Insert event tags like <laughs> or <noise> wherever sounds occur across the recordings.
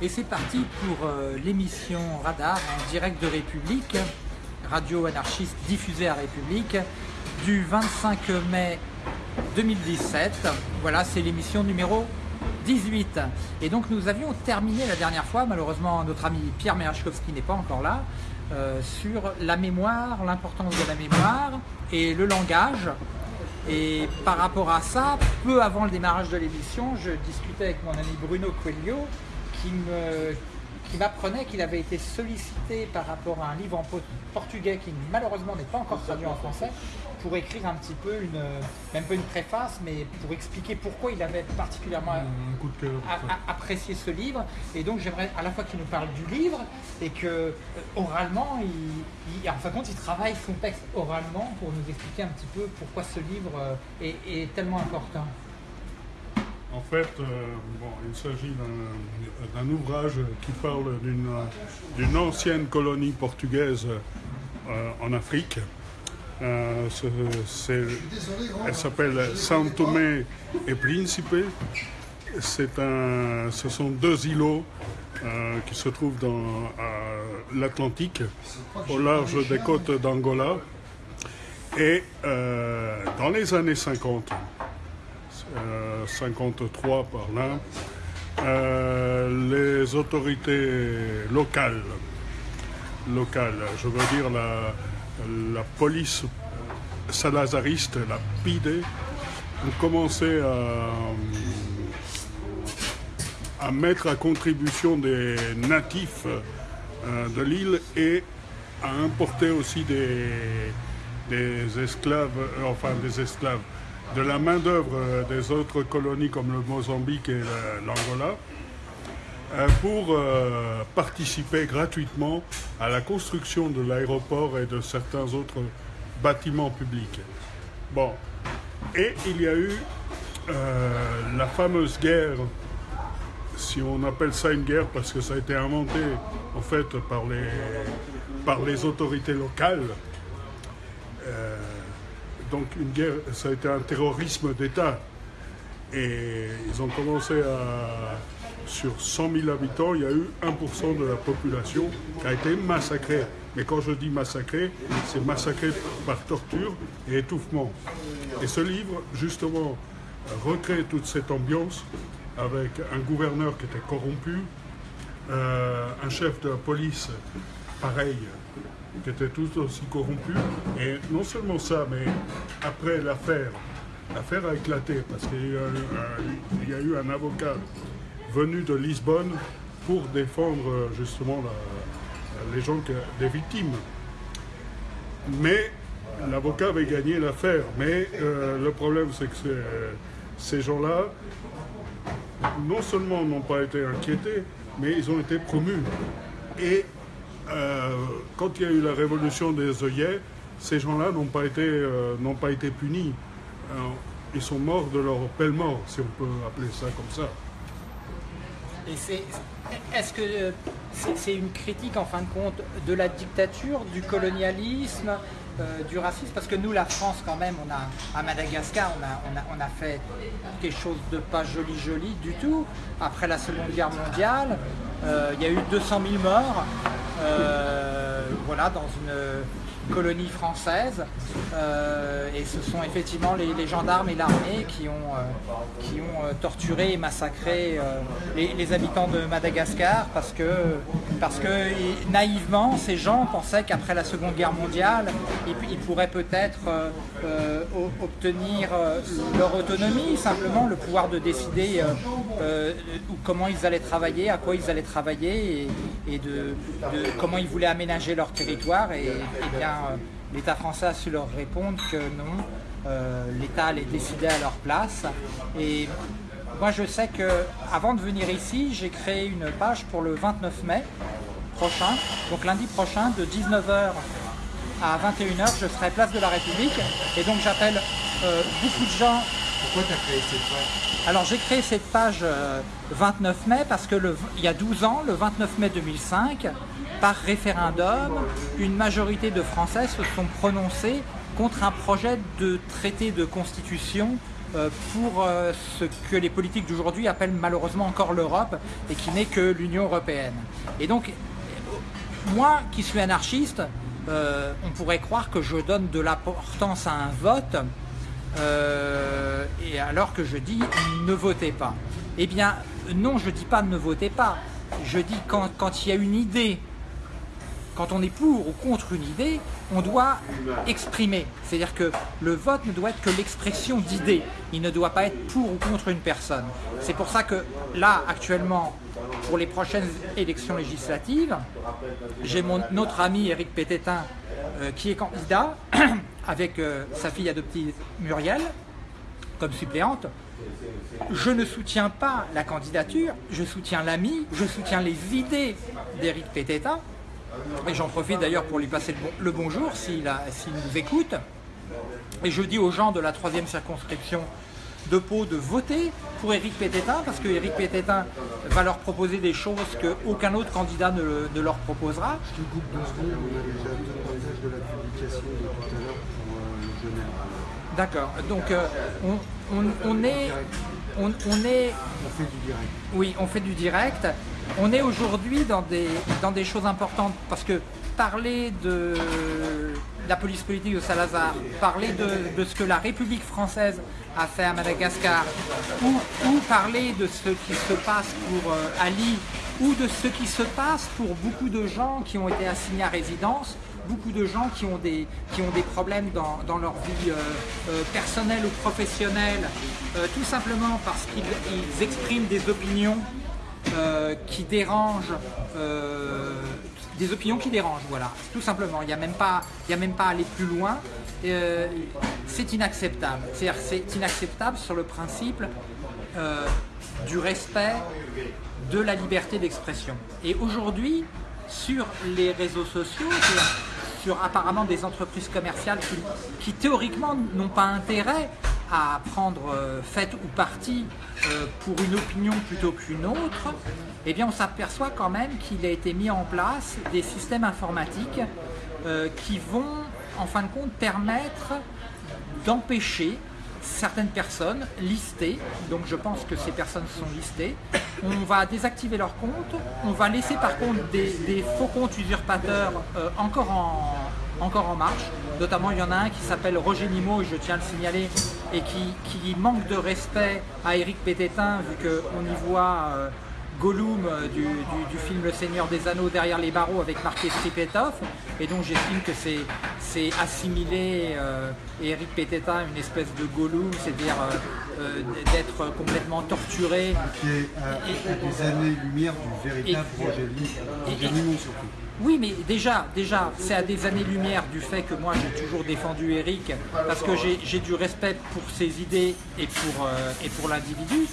Et c'est parti pour euh, l'émission Radar en direct de République, radio anarchiste diffusée à République, du 25 mai 2017. Voilà, c'est l'émission numéro 18. Et donc nous avions terminé la dernière fois, malheureusement notre ami Pierre Merachkowski n'est pas encore là, euh, sur la mémoire, l'importance de la mémoire et le langage. Et par rapport à ça, peu avant le démarrage de l'émission, je discutais avec mon ami Bruno Coelho qui m'apprenait qu'il avait été sollicité par rapport à un livre en portugais qui malheureusement n'est pas encore traduit en français pour écrire un petit peu une, même pas une préface, mais pour expliquer pourquoi il avait particulièrement apprécié ce livre. Et donc j'aimerais à la fois qu'il nous parle du livre et que euh, oralement, il, en fin de compte, il travaille son texte oralement pour nous expliquer un petit peu pourquoi ce livre euh, est tellement important. En fait, euh, il s'agit d'un ouvrage qui parle d'une ancienne colonie portugaise euh, en Afrique. Euh, elle s'appelle São Tomé et Príncipe. Un, ce sont deux îlots qui se trouvent dans l'Atlantique, au large des côtes d'Angola. Et dans les années 50, 53 par là, euh, les autorités locales, locales, je veux dire la, police salazariste, la PIDE, ont commencé à, mettre à contribution des natifs euh, de l'île et à importer aussi des, esclaves, euh, enfin des esclaves, de la main-d'œuvre euh, des autres colonies comme le Mozambique et l'Angola euh, pour euh, participer gratuitement à la construction de l'aéroport et de certains autres bâtiments publics. Bon, et il y a eu la fameuse guerre, si on appelle ça une guerre parce que ça a été inventé en fait par les, par les autorités locales donc une guerre, ça a été un terrorisme d'État. Et ils ont commencé à... Sur 100 000 habitants, il y a eu 1% de la population qui a été massacrée. Mais quand je dis massacrée, c'est massacré par torture et étouffement. Et ce livre, justement, recrée toute cette ambiance avec un gouverneur qui était corrompu, euh, un chef de la police pareil, qui étaient tous aussi corrompus. Et non seulement ça, mais après l'affaire, l'affaire a éclaté parce qu'il y, a eu un avocat venu de Lisbonne pour défendre justement les gens, des victimes. Mais l'avocat avait gagné l'affaire. Mais euh, le problème, c'est que ces gens-là, non seulement n'ont pas été inquiétés, mais ils ont été promus. Et euh, quand il y a eu la révolution des œillets, ces gens-là n'ont pas, été, euh, pas été punis. Euh, ils sont morts de leur pelle mort, si on peut appeler ça comme ça. Est-ce que c'est, une critique en fin de compte de la dictature, du colonialisme, du racisme Parce que nous, la France, quand même, on a, à Madagascar, on a, fait quelque chose de pas joli joli du tout. Après la Seconde Guerre mondiale, il y a eu 200 000 morts. Euh, voilà, dans une colonie française. Euh, et ce sont effectivement les, gendarmes et l'armée qui ont, euh, qui ont torturé et massacré les, habitants de Madagascar parce que, parce que naïvement, ces gens pensaient qu'après la Seconde Guerre mondiale, ils, pourraient peut-être obtenir leur autonomie, simplement le pouvoir de décider comment ils allaient travailler, à quoi ils allaient travailler et, de comment ils voulaient aménager leur territoire et, euh, l'État français a su leur répondre que non, euh, l'État allait décider à leur place. Et moi je sais que avant de venir ici, j'ai créé une page pour le 29 mai prochain, donc lundi prochain de 19h à 21h, je serai place de la République et donc j'appelle euh, beaucoup de gens. Pourquoi tu as créé cette page? Alors j'ai créé cette page 29 mai parce que le, il y a 12 ans, le 29 mai 2005, par référendum, une majorité de Français se sont prononcés contre un projet de traité de constitution euh, pour euh, ce que les politiques d'aujourd'hui appellent malheureusement encore l'Europe et qui n'est que l'Union européenne. Et donc, moi qui suis anarchiste, euh, on pourrait croire que je donne de l'importance à un vote, et alors que je dis ne votez pas. Eh bien, non, je ne dis pas ne votez pas. Je dis quand, quand il y a une idée quand on est pour ou contre une idée, on doit exprimer. C'est-à-dire que le vote ne doit être que l'expression d'idées. Il ne doit pas être pour ou contre une personne. C'est pour ça que là, actuellement, pour les prochaines élections législatives, j'ai mon autre ami Eric Pététin euh, qui est candidat <coughs> avec euh, sa fille adoptive Muriel comme suppléante. Je ne soutiens pas la candidature, je soutiens l'ami, je soutiens les idées d'Éric Pététin, et j'en profite d'ailleurs pour lui passer le, bonjour s'il nous écoute. Et je dis aux gens de la troisième circonscription de Pau de voter pour Éric Pététin parce que Éric Pététin va leur proposer des choses qu'aucun autre candidat ne, leur proposera. Je te coupe deux secondes, on a déjà deux passages de la publication de tout à l'heure pour euh, le D'accord, donc euh, on, est... On, on, est... On fait du direct. Oui, on fait du direct. On est aujourd'hui dans des, dans des choses importantes parce que parler de la police politique de Salazar, parler de, ce que la République française a fait à Madagascar, ou, parler de ce qui se passe pour euh, Ali, ou de ce qui se passe pour beaucoup de gens qui ont été assignés à résidence, beaucoup de gens qui ont des, qui ont des problèmes dans, leur vie euh, euh, personnelle ou professionnelle, tout simplement parce qu'ils expriment des opinions euh, qui dérangent, euh, des opinions qui dérangent, voilà, tout simplement. Il n'y a, même pas, a même pas à aller plus loin. Euh, c'est inacceptable. C'est-à-dire c'est inacceptable sur le principe du respect de la liberté d'expression. Et aujourd'hui, sur les réseaux sociaux, sur apparemment des entreprises commerciales qui théoriquement n'ont pas intérêt à prendre euh, fait ou partie euh, pour une opinion plutôt qu'une autre, eh bien on s'aperçoit quand même qu'il a été mis en place des systèmes informatiques euh, qui vont en fin de compte permettre d'empêcher certaines personnes listées, donc je pense que ces personnes sont listées, on va désactiver leur compte, on va laisser par contre des, faux comptes usurpateurs encore en, encore en marche. Notamment, il y en a un qui s'appelle Roger Nimo, je tiens à le signaler, et qui, manque de respect à Eric Pététin, vu qu'on y voit euh, Gollum euh, du, film Le Seigneur des Anneaux derrière les barreaux avec marqué Stripetov, et donc j'estime que c'est assimilé euh, Eric Pététin une espèce de Gollum, c'est-à-dire d'être complètement torturé. Qui est à, des années-lumière du véritable Roger Nimo surtout. Oui, mais déjà, déjà c'est à des années-lumière du fait que moi j'ai toujours défendu Eric parce que j'ai du respect pour ses idées et pour, euh, l'individu.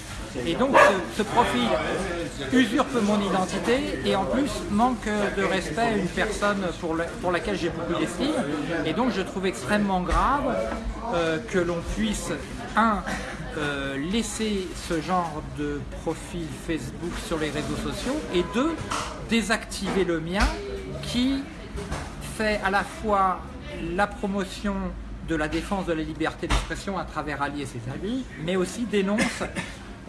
Et donc ce, profil usurpe mon identité et en plus manque de respect à une personne pour, pour laquelle j'ai beaucoup d'estime. Et donc je trouve extrêmement grave euh, que l'on puisse, un, euh, laisser ce genre de profil Facebook sur les réseaux sociaux et deux, désactiver le mien qui fait à la fois la promotion de la défense de la liberté d'expression à travers Ali et ses amis, mais aussi dénonce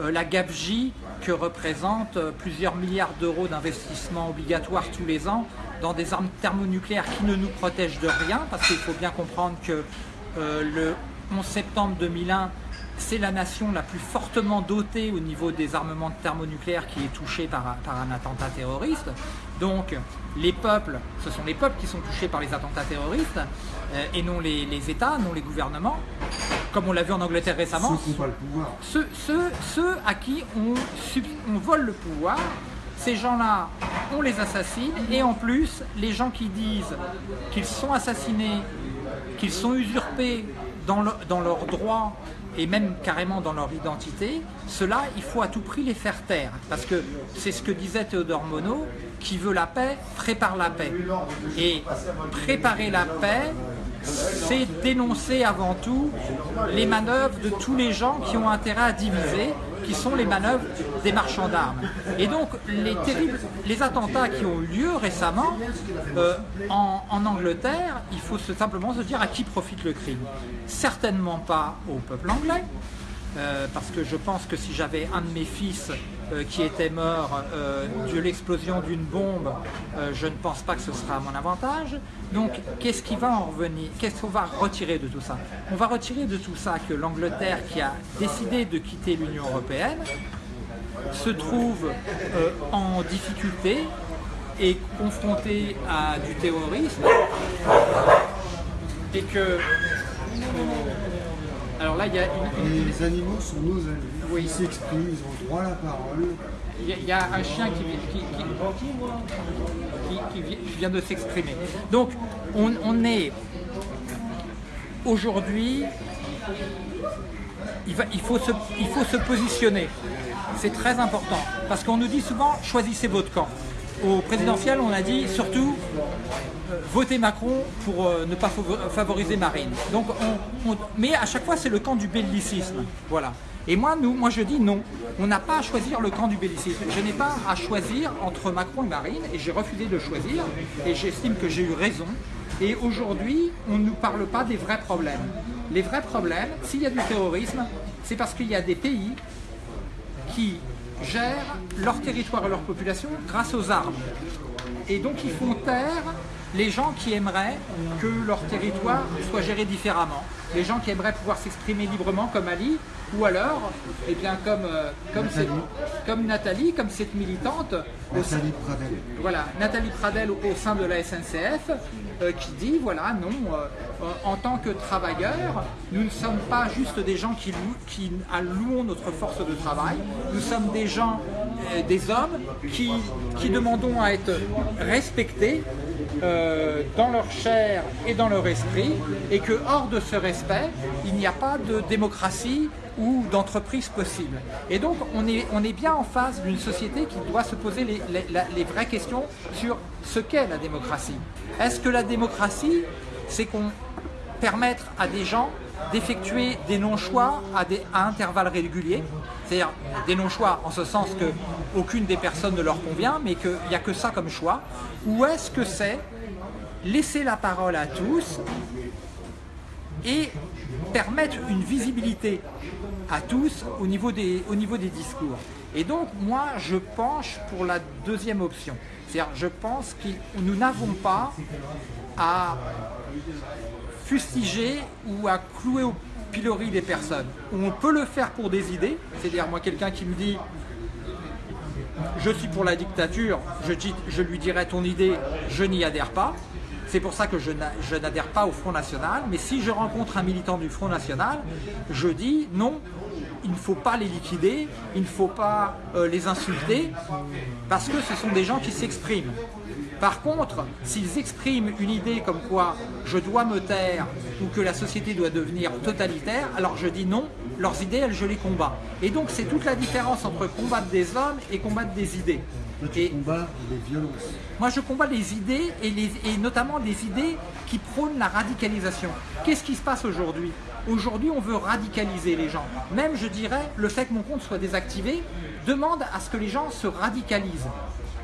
euh, la gabegie que représentent euh, plusieurs milliards d'euros d'investissement obligatoire tous les ans dans des armes thermonucléaires qui ne nous protègent de rien, parce qu'il faut bien comprendre que euh, le 11 septembre 2001, c'est la nation la plus fortement dotée au niveau des armements thermonucléaires qui est touchée par, un attentat terroriste. Donc les peuples, ce sont les peuples qui sont touchés par les attentats terroristes euh, et non les, États, non les gouvernements, comme on l'a vu en Angleterre récemment. Ceux qui le pouvoir. Ceux, à qui on, on vole le pouvoir, ces gens-là, on les assassine et en plus, les gens qui disent qu'ils sont assassinés, qu'ils sont usurpés dans, dans leurs droits et même carrément dans leur identité, cela, il faut à tout prix les faire taire. Parce que c'est ce que disait Théodore Monod, qui veut la paix, prépare la paix. Et préparer la paix, c'est dénoncer avant tout les manœuvres de tous les gens qui ont intérêt à diviser, qui sont les manœuvres des marchands d'armes. Et donc les terribles, les attentats qui ont eu lieu récemment euh, en, Angleterre, il faut simplement se dire à qui profite le crime. Certainement pas au peuple anglais, euh, parce que je pense que si j'avais un de mes fils qui était mort euh, de l'explosion d'une bombe, je ne pense pas que ce sera à mon avantage. Donc qu'est-ce qui va en revenir Qu'est-ce qu'on va retirer de tout ça? On va retirer de tout ça que l'Angleterre qui a décidé de quitter l'Union Européenne se trouve en difficulté et confrontée à du terrorisme et que alors là, il y a Les animaux sont nos amis. Oui. Ils s'expriment, ils ont droit à la parole. Il y, a un chien qui, vient de s'exprimer. Donc, on, est aujourd'hui, il, il, faut se, il faut se positionner. C'est très important. Parce qu'on nous dit souvent, choisissez votre camp. Au présidentiel, on a dit surtout voter Macron pour euh, ne pas favoriser Marine. Donc, mais à chaque fois, c'est le camp du bellicisme. Voilà. Et moi, nous, moi, je dis non. On n'a pas à choisir le camp du bellicisme. Je n'ai pas à choisir entre Macron et Marine, et j'ai refusé de choisir, et j'estime que j'ai eu raison. Et aujourd'hui, on ne nous parle pas des vrais problèmes. Les vrais problèmes, s'il y a du terrorisme, c'est parce qu'il y a des pays qui gèrent leur territoire et leur population grâce aux armes. Et donc ils font taire les gens qui aimeraient que leur territoire soit géré différemment, les gens qui aimeraient pouvoir s'exprimer librement comme Ali, ou alors, eh bien, comme, euh, comme, Nathalie. comme Nathalie, comme cette militante, Nathalie Pradel. Voilà, Nathalie Pradel au, sein de la SNCF, euh, qui dit, voilà, non, euh, en tant que travailleurs, nous ne sommes pas juste des gens qui, qui louons notre force de travail, nous sommes des gens, des hommes qui, qui demandons à être respectés euh, dans leur chair et dans leur esprit, et que hors de ce respect, il n'y a pas de démocratie ou d'entreprise possible. Et donc on est, on est bien en face d'une société qui doit se poser les, les, vraies questions sur ce qu'est la démocratie. Est-ce que la démocratie, c'est qu'on permettre à des gens d'effectuer des non-choix à, à intervalles réguliers, c'est-à-dire des non-choix en ce sens que aucune des personnes ne leur convient, mais qu'il n'y a que ça comme choix, ou est-ce que c'est laisser la parole à tous et permettre une visibilité à tous au niveau des, au niveau des discours? Et donc moi je penche pour la deuxième option. C'est-à-dire je pense que nous n'avons pas à fustiger ou à clouer au pilori des personnes. On peut le faire pour des idées, c'est-à-dire moi quelqu'un qui me dit je suis pour la dictature, je, lui dirai ton idée, je n'y adhère pas. C'est pour ça que je n'adhère pas au Front National, mais si je rencontre un militant du Front National, je dis non, il ne faut pas les liquider, il ne faut pas euh, les insulter, parce que ce sont des gens qui s'expriment. Par contre, s'ils expriment une idée comme quoi je dois me taire ou que la société doit devenir totalitaire, alors je dis non, leurs idées, elles, je les combats. Et donc c'est toute la différence entre combattre des hommes et combattre des idées. et les violences. Moi je combats les idées et, et notamment les idées qui prônent la radicalisation. Qu'est-ce qui se passe aujourd'hui? Aujourd'hui on veut radicaliser les gens. Même je dirais, le fait que mon compte soit désactivé demande à ce que les gens se radicalisent.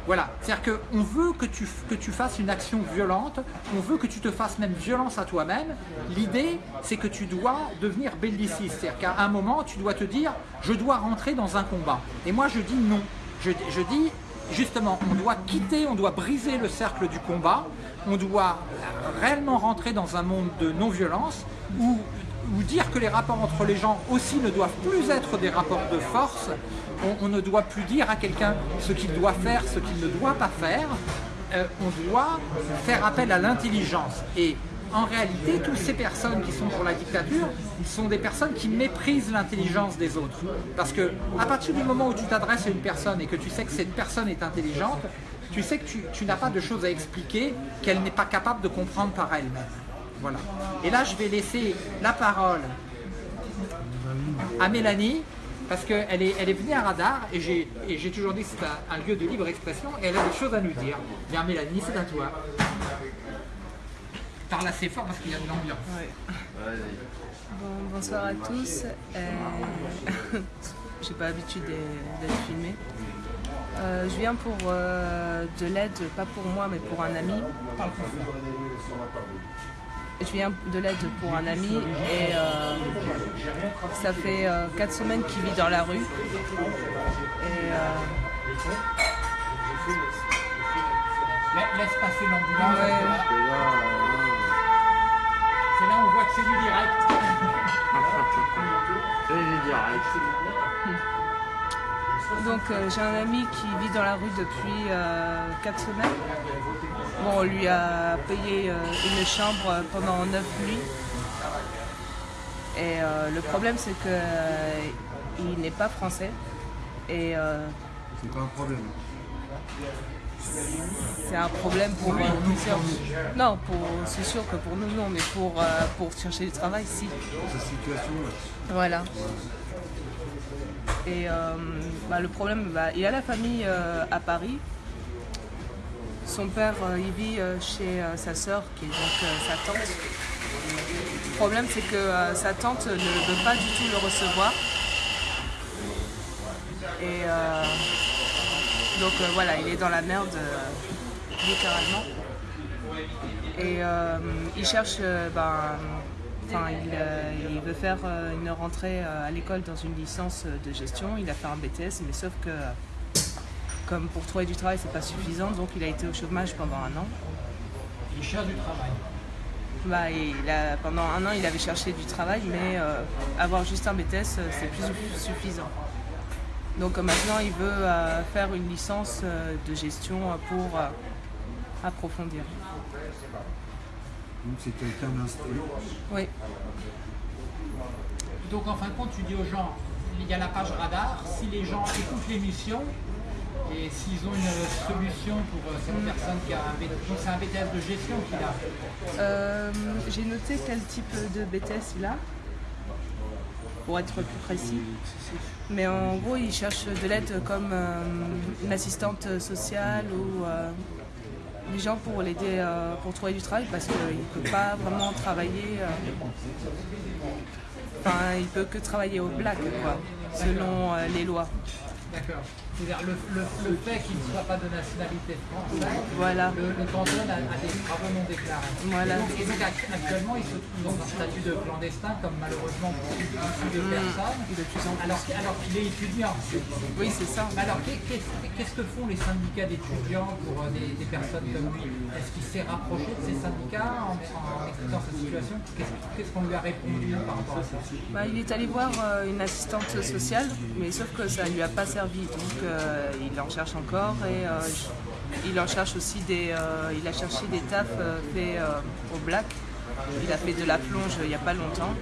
Voilà, c'est-à-dire qu'on veut que tu, fasses une action violente, on veut que tu te fasses même violence à toi-même. L'idée, c'est que tu dois devenir belliciste, c'est-à-dire qu'à un moment, tu dois te dire « je dois rentrer dans un combat ». Et moi, je dis non. Je, je dis justement, on doit quitter, on doit briser le cercle du combat, on doit réellement rentrer dans un monde de non-violence où ou dire que les rapports entre les gens aussi ne doivent plus être des rapports de force. On, ne doit plus dire à quelqu'un ce qu'il doit faire, ce qu'il ne doit pas faire. Euh, on doit faire appel à l'intelligence. Et en réalité, toutes ces personnes qui sont pour la dictature sont des personnes qui méprisent l'intelligence des autres. Parce que à partir du moment où tu t'adresses à une personne et que tu sais que cette personne est intelligente, tu sais que tu, tu n'as pas de choses à expliquer qu'elle n'est pas capable de comprendre par elle-même. Voilà. Et là, je vais laisser la parole à Mélanie, parce qu'elle est, elle est venue à Radar, et j'ai toujours dit que c'est un, lieu de libre expression, et elle a des choses à nous dire. Bien Mélanie, c'est à toi. Parle assez fort parce qu'il y a de l'ambiance. bonsoir à tous. Euh... <laughs> j'ai pas l'habitude d'être filmé. Euh, je viens pour euh, de l'aide, pas pour moi, mais pour un ami. Je viens de l'aide pour un ami et euh, ça fait 4 semaines qu'il vit dans la rue. Et, Laisse passer l'ambulance. Ouais. C'est là où on voit que c'est du direct. <laughs> C'est du direct. Donc euh, j'ai un ami qui vit dans la rue depuis 4 semaines. Bon, on lui a payé euh, une chambre pendant 9 nuits. Et euh, le problème c'est que euh, il n'est pas français. Et euh, C'est pas un problème. c'est un problème pour, plusieurs- Non, c'est sûr que pour nous non, mais pour, pour chercher du travail si. Cette situation, là. Voilà. Et bah, le problème, bah, il a la famille à Paris. Son père, euh, il vit euh, chez euh, sa sœur, qui est donc sa tante. Le problème, c'est que sa tante ne veut pas du tout le recevoir. Et donc voilà, il est dans la merde, littéralement. Et il cherche, ben, il, veut faire une rentrée à l'école dans une licence de gestion. Il a fait un BTS, mais sauf que, comme pour trouver du travail, c'est pas suffisant, donc il a été au chômage pendant un an. Il cherche du travail. Bah, il a, pendant un an, il avait cherché du travail, mais euh, avoir juste un BTS, euh, c'est plus su- suffisant. Donc euh, maintenant, il veut euh, faire une licence euh, de gestion euh, pour euh, approfondir. Donc c'est quelqu'un d'instruit. Oui. Donc en fin de compte, tu dis aux gens, il y a la page radar, si les gens écoutent l'émission et s'ils ont une solution pour euh, cette personne qui a un BTS, c'est un BTS de gestion qu'il a. Euh, J'ai noté quel type de BTS il a, pour être plus précis. Mais en gros, il cherche de l'aide comme euh, une assistante sociale ou euh, des gens pour l'aider pour trouver du travail parce qu'il ne peut pas vraiment travailler. Enfin, il peut que travailler au black, quoi, selon les lois. D'accord. C'est-à-dire le, le, le fait qu'il ne soit pas de nationalité française, Voilà. le, le canton a, a des travaux non déclarés. Voilà. Et donc, et donc, act- actuellement, ils se trouvent dans un statut de clandestin, comme malheureusement beaucoup de personnes, en plus. alors, alors qu'il est étudiant. Oui, c'est ça. Mais Alors, qu'est- qu'est-ce que font les syndicats d'étudiants pour euh, des, des personnes comme lui? Est-ce qu'il s'est rapproché de ces syndicats en, en expliquant sa situation? Qu'est-ce qu'on lui a répondu par rapport à ça? Bah, il est allé voir euh, une assistante sociale, mais sauf que ça ne lui a pas servi. Donc euh, il en cherche encore et euh, il en cherche aussi des. euh, il a cherché des tafs euh, faits euh, au black. Il a fait de la plonge il n'y a pas longtemps.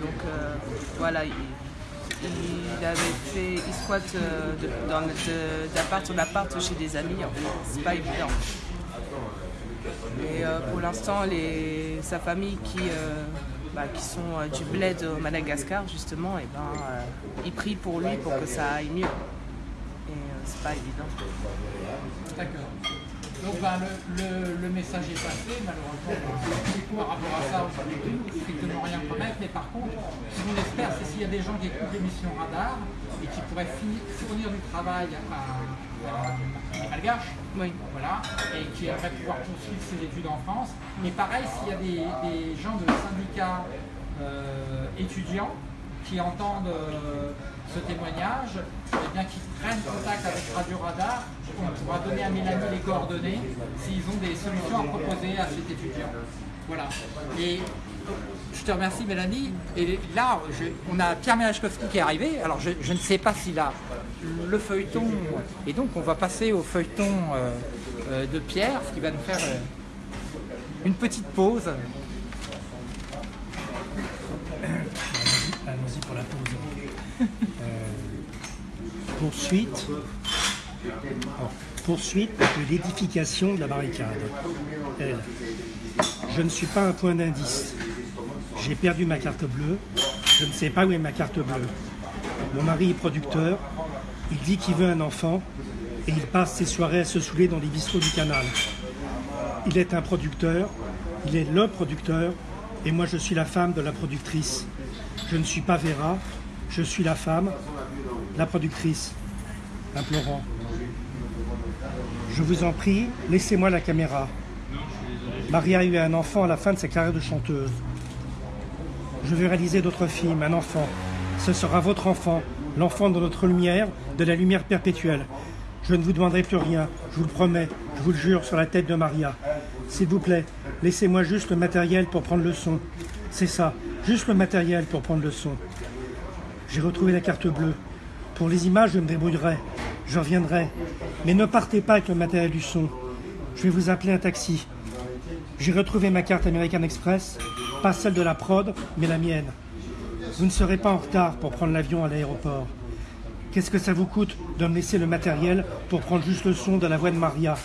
Donc euh, voilà, il, avait fait. Il squatte euh, d'appart en appart chez des amis. C'est pas évident. Euh, pour l'instant, sa famille qui, euh, bah, qui sont euh, du bled au Madagascar, justement, et ben, euh, ils prient pour lui pour que ça aille mieux. C'est pas évident. D'accord. Donc ben, le, le- le message est passé, malheureusement, par rapport à ça, on ne peut strictement rien promettre, mais par contre, ce qu'on espère, c'est s'il y a des gens qui écoutent l'émission Radar et qui pourraient finir- fournir du travail à, à, à Malgache, Oui. voilà, et qui aimeraient pouvoir poursuivre ses études en France. Mais pareil, s'il y a des, des gens de syndicats euh, étudiants qui entendent euh, ce témoignage, eh bien qu'ils prennent contact avec Radio Radar, on pourra donner à Mélanie les coordonnées s'ils ont des solutions à proposer à cet étudiant. Voilà. Et je te remercie Mélanie. Et là, je- on a Pierre Melachkowski qui est arrivé. Alors je, je ne sais pas s'il a le feuilleton. Et donc on va passer au feuilleton euh, euh, de Pierre, ce qui va nous faire euh, une petite pause. Allons-y pour la pause. <laughs> Poursuite. De l'édification de la barricade. Je ne suis pas un point d'indice. J'ai perdu ma carte bleue. Je ne sais pas où est ma carte bleue. Mon mari est producteur. Il dit qu'il veut un enfant et il passe ses soirées à se saouler dans les bistrots du canal. Il est un producteur, il est le producteur, et moi je suis la femme de la productrice. Je ne suis pas Vera, je suis la femme, la productrice, implorant. Je vous en prie, laissez-moi la caméra. Maria a eu un enfant à la fin de sa carrière de chanteuse. Je veux réaliser d'autres films, un enfant. Ce sera votre enfant, l'enfant de notre lumière, de la lumière perpétuelle. Je ne vous demanderai plus rien, je vous le promets, je vous le jure sur la tête de Maria. S'il vous plaît, laissez-moi juste le matériel pour prendre le son. C'est ça, juste le matériel pour prendre le son. J'ai retrouvé la carte bleue. Pour les images, je me débrouillerai. Je reviendrai. Mais ne partez pas avec le matériel du son. Je vais vous appeler un taxi. J'ai retrouvé ma carte American Express, pas celle de la prod, mais la mienne. Vous ne serez pas en retard pour prendre l'avion à l'aéroport. Qu'est-ce que ça vous coûte de me laisser le matériel pour prendre juste le son de la voix de Maria?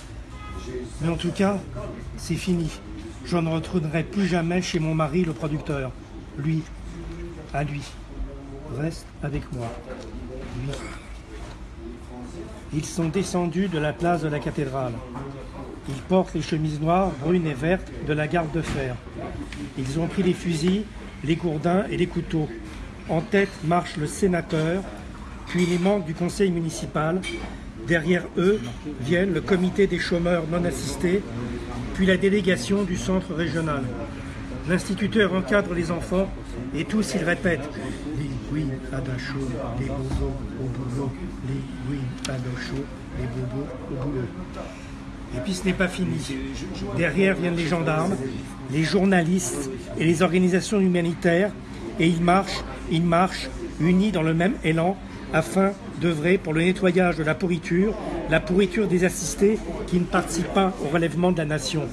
Mais en tout cas, c'est fini. Je ne retournerai plus jamais chez mon mari, le producteur. Lui, à lui. Reste avec moi. Ils sont descendus de la place de la cathédrale. Ils portent les chemises noires, brunes et vertes de la garde de fer. Ils ont pris les fusils, les gourdins et les couteaux. En tête marche le sénateur, puis les membres du conseil municipal. Derrière eux viennent le comité des chômeurs non assistés, puis la délégation du centre régional. L'instituteur encadre les enfants et tous ils répètent oui à chaud, les bobos au boulot, oui à chaud, les bobos au boulot. Et puis ce n'est pas fini. Derrière viennent les gendarmes, les journalistes et les organisations humanitaires. Et ils marchent, ils marchent, unis dans le même élan, afin d'œuvrer pour le nettoyage de la pourriture, la pourriture des assistés qui ne participent pas au relèvement de la nation.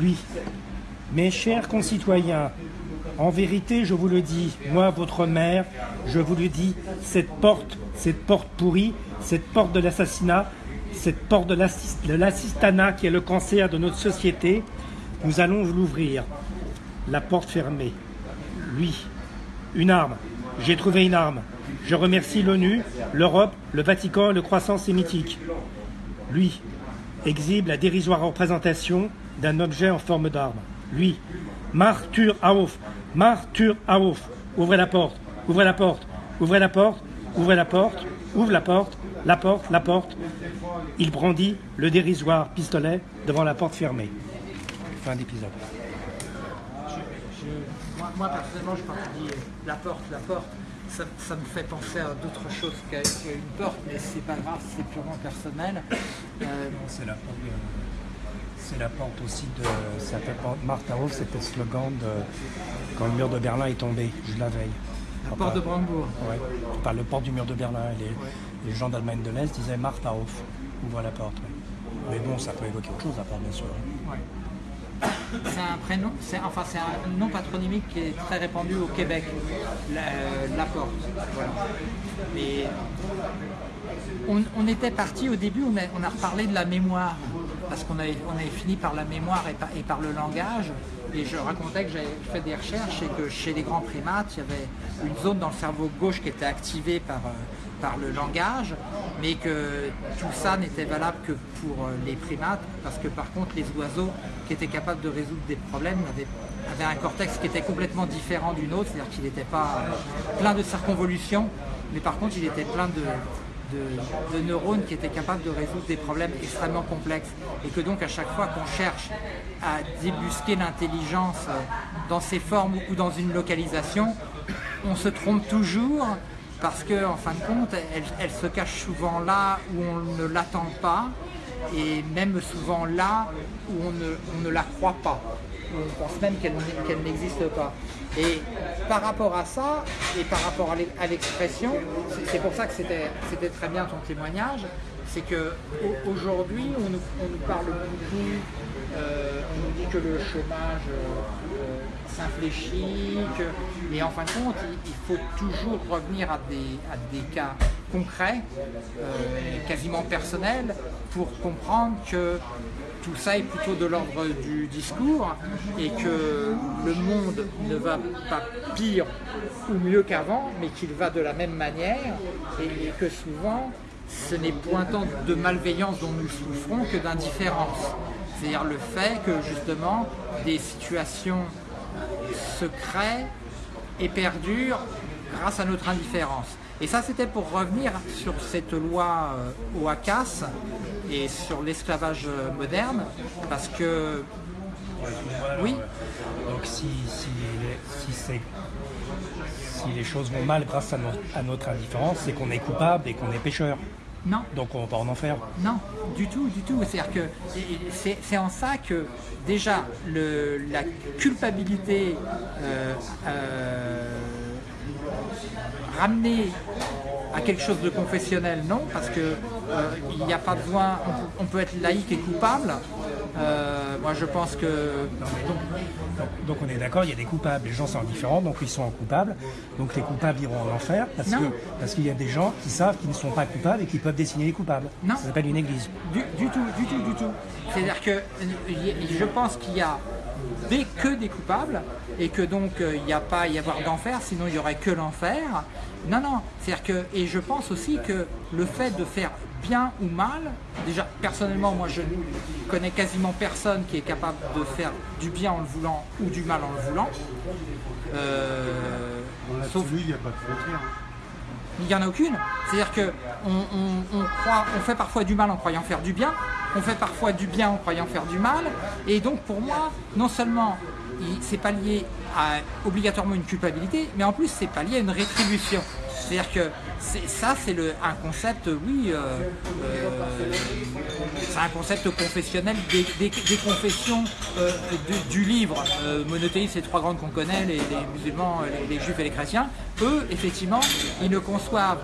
Lui, mes chers concitoyens, en vérité, je vous le dis, moi, votre mère, je vous le dis, cette porte, cette porte pourrie, cette porte de l'assassinat, cette porte de l'assistanat qui est le cancer de notre société, nous allons l'ouvrir. La porte fermée. Lui, une arme. J'ai trouvé une arme. Je remercie l'ONU, l'Europe, le Vatican le croissant sémitique. Lui, exhibe la dérisoire représentation d'un objet en forme d'arme. Lui, Martur Aouf, Martur Aouf, ouvrez la porte, ouvrez la porte, ouvrez la porte, ouvrez la porte, ouvre la porte, la porte, la porte. Il brandit le dérisoire pistolet devant la porte fermée. Fin d'épisode. Moi, personnellement, je que la porte, la porte. Ça, me fait penser à d'autres choses qu'à une porte, mais c'est pas grave, c'est purement personnel. Euh, c'est la porte. C'est la porte aussi de. Ça Martha Hof, c'était le slogan de quand le mur de Berlin est tombé, je la veille. La porte de Brandebourg. Oui, par le port du mur de Berlin. Les, gens d'Allemagne de l'Est disaient Martha Hof, ouvre la porte. Mais bon, ça peut évoquer autre chose à part, bien sûr. C'est un prénom, enfin c'est un nom patronymique qui est très répandu au Québec, la, porte. Mais on, était parti au début, on a, on a reparlé de la mémoire, parce qu'on avait, fini par la mémoire et par le langage. Et je racontais que j'avais fait des recherches et que chez les grands primates, il y avait une zone dans le cerveau gauche qui était activée par, euh, le langage, mais que tout ça n'était valable que pour euh, les primates, parce que par contre les oiseaux qui étaient capables de résoudre des problèmes avaient, avaient un cortex qui était complètement différent d'une autre, c'est-à-dire qu'il n'était pas plein de circonvolutions, mais par contre il était plein de, de, neurones qui étaient capables de résoudre des problèmes extrêmement complexes. Et que donc à chaque fois qu'on cherche à débusquer l'intelligence euh, dans ses formes ou dans une localisation, on se trompe toujours parce qu'en en fin de compte, elle, se cache souvent là où on ne l'attend pas et même souvent là où on ne, la croit pas, on pense même qu'elle n'existe pas. Et par rapport à ça, et par rapport à l'expression, c'est pour ça que c'était très bien ton témoignage, c'est qu'aujourd'hui, on, nous, on nous parle beaucoup, euh, on nous dit que le chômage euh, s'infléchit, et en fin de compte, il, faut toujours revenir à des, à des cas concrets, euh, quasiment personnels, pour comprendre que tout ça est plutôt de l'ordre du discours et que le monde ne va pas pire ou mieux qu'avant, mais qu'il va de la même manière et que souvent ce n'est point tant de malveillance dont nous souffrons que d'indifférence. C'est-à-dire le fait que justement des situations se créent et perdurent grâce à notre indifférence. Et ça, c'était pour revenir sur cette loi euh, OACAS et sur l'esclavage moderne, parce que Oui. Donc si, si, si, c'est- si les choses vont mal grâce à, no- à notre indifférence, c'est qu'on est coupable et qu'on est pécheur. Non, Donc on va pas en enfer. non, du tout, du tout. C'est-à-dire que c'est c'est en ça que déjà le, la culpabilité euh, euh, ramenée à quelque chose de confessionnel, non, parce que euh, il n'y a pas besoin. On, on peut être laïque et coupable. Euh, moi, je pense que Donc, donc on est d'accord, il y a des coupables. Les gens sont indifférents, donc ils sont coupables. Donc les coupables iront en enfer parce que parce qu'il y a des gens qui savent qu'ils ne sont pas coupables et qui peuvent dessiner les coupables. Non. Ça s'appelle une église. Du, du tout, du tout, du tout. C'est-à-dire que je pense qu'il y a des, que des coupables et que donc euh, il n'y a pas à y avoir d'enfer, sinon il n'y aurait que l'enfer. Non, non. C'est-à-dire que et je pense aussi que le fait de faire bien ou mal, déjà personnellement moi je ne connais quasiment personne qui est capable de faire du bien en le voulant ou du mal en le voulant. Euh, sauf il n'y a pas de frontière. il n'y en a aucune. C'est-à-dire que on, on- on croit, on fait parfois du mal en croyant faire du bien, on fait parfois du bien en croyant faire du mal. Et donc pour moi, non seulement c'est pas lié à obligatoirement une culpabilité, mais en plus c'est pas lié à une rétribution. C'est-à-dire que ça c'est un concept, oui, euh, euh, c'est un concept confessionnel des, confessions euh, du, livre monothéiste, ces trois grandes qu'on connaît, les, les musulmans, les, les juifs et les chrétiens. Eux, effectivement, ils ne conçoivent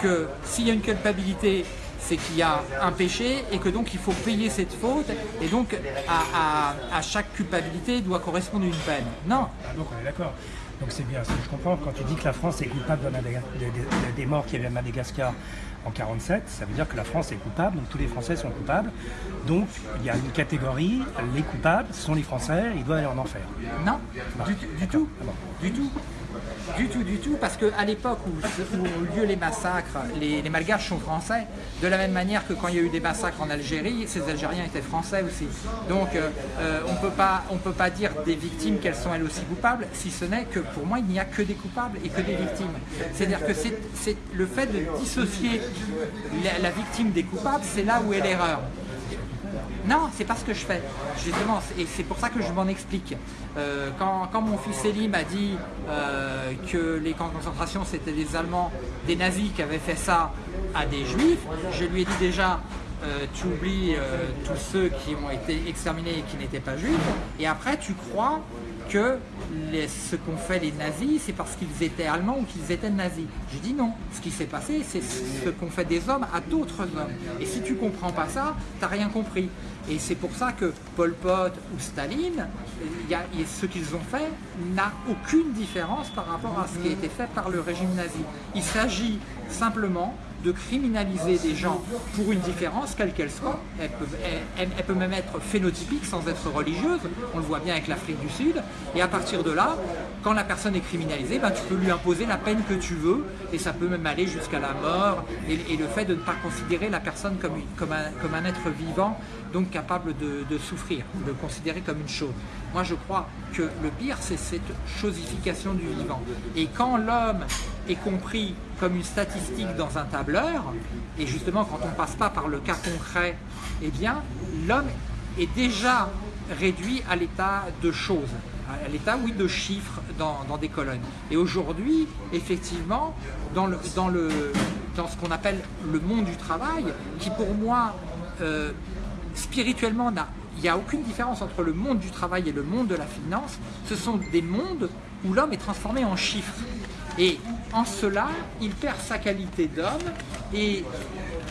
que s'il y a une culpabilité, c'est qu'il y a un péché et que donc il faut payer cette faute et donc à, à- à chaque culpabilité doit correspondre une peine. Non, Ah, donc on est d'accord. Donc c'est bien. Je comprends quand tu dis que la France est coupable de Madaga- de- de- des morts qu'il y avait à Madagascar en 47, ça veut dire que la France est coupable, donc tous les Français sont coupables. Donc il y a une catégorie, les coupables sont les Français, ils doivent aller en enfer. Non, du, du tout, Ah bon. du tout. Du tout, du tout, parce qu'à l'époque où, ont lieu les massacres, les, Malgaches sont français, de la même manière que quand il y a eu des massacres en Algérie, ces Algériens étaient français aussi. Donc euh, euh, on on peut pas dire des victimes qu'elles sont elles aussi coupables, si ce n'est que pour moi il n'y a que des coupables et que des victimes. C'est-à-dire que c'est le fait de dissocier la victime des coupables, c'est là où est l'erreur. Non, c'est pas ce que je fais. Justement, et c'est pour ça que je m'en explique. Euh, quand, mon fils Selim a dit euh, que les camps de concentration c'était des Allemands, des nazis qui avaient fait ça à des juifs, je lui ai dit déjà euh, tu oublies tous ceux qui ont été exterminés et qui n'étaient pas juifs, et après tu crois que ce qu'ont fait les nazis, c'est parce qu'ils étaient allemands ou qu'ils étaient nazis. J'ai dit non. Ce qui s'est passé, c'est ce qu'ont fait des hommes à d'autres hommes. Et si tu comprends pas ça, t'as rien compris. Et c'est pour ça que Pol Pot ou Staline, ce qu'ils ont fait n'a aucune différence par rapport à ce qui a été fait par le régime nazi. Il s'agit simplement de criminaliser des gens pour une différence, quelle qu'elle soit. Elle peut, même être phénotypique sans être religieuse. On le voit bien avec l'Afrique du Sud. Et à partir de là, quand la personne est criminalisée, ben, tu peux lui imposer la peine que tu veux. Et ça peut même aller jusqu'à la mort. Et, le fait de ne pas considérer la personne comme, un, être vivant, donc capable de, souffrir, de considérer comme une chose. Moi, je crois que le pire, c'est cette chosification du vivant. Et quand l'homme est compris comme une statistique dans un tableur, et justement quand on ne passe pas par le cas concret, eh bien, l'homme est déjà réduit à l'état de choses, à l'état, oui, de chiffres dans, des colonnes. Et aujourd'hui, effectivement, dans, ce qu'on appelle le monde du travail, qui pour moi, euh, spirituellement, il n'y a aucune différence entre le monde du travail et le monde de la finance. Ce sont des mondes où l'homme est transformé en chiffres. Et en cela, il perd sa qualité d'homme et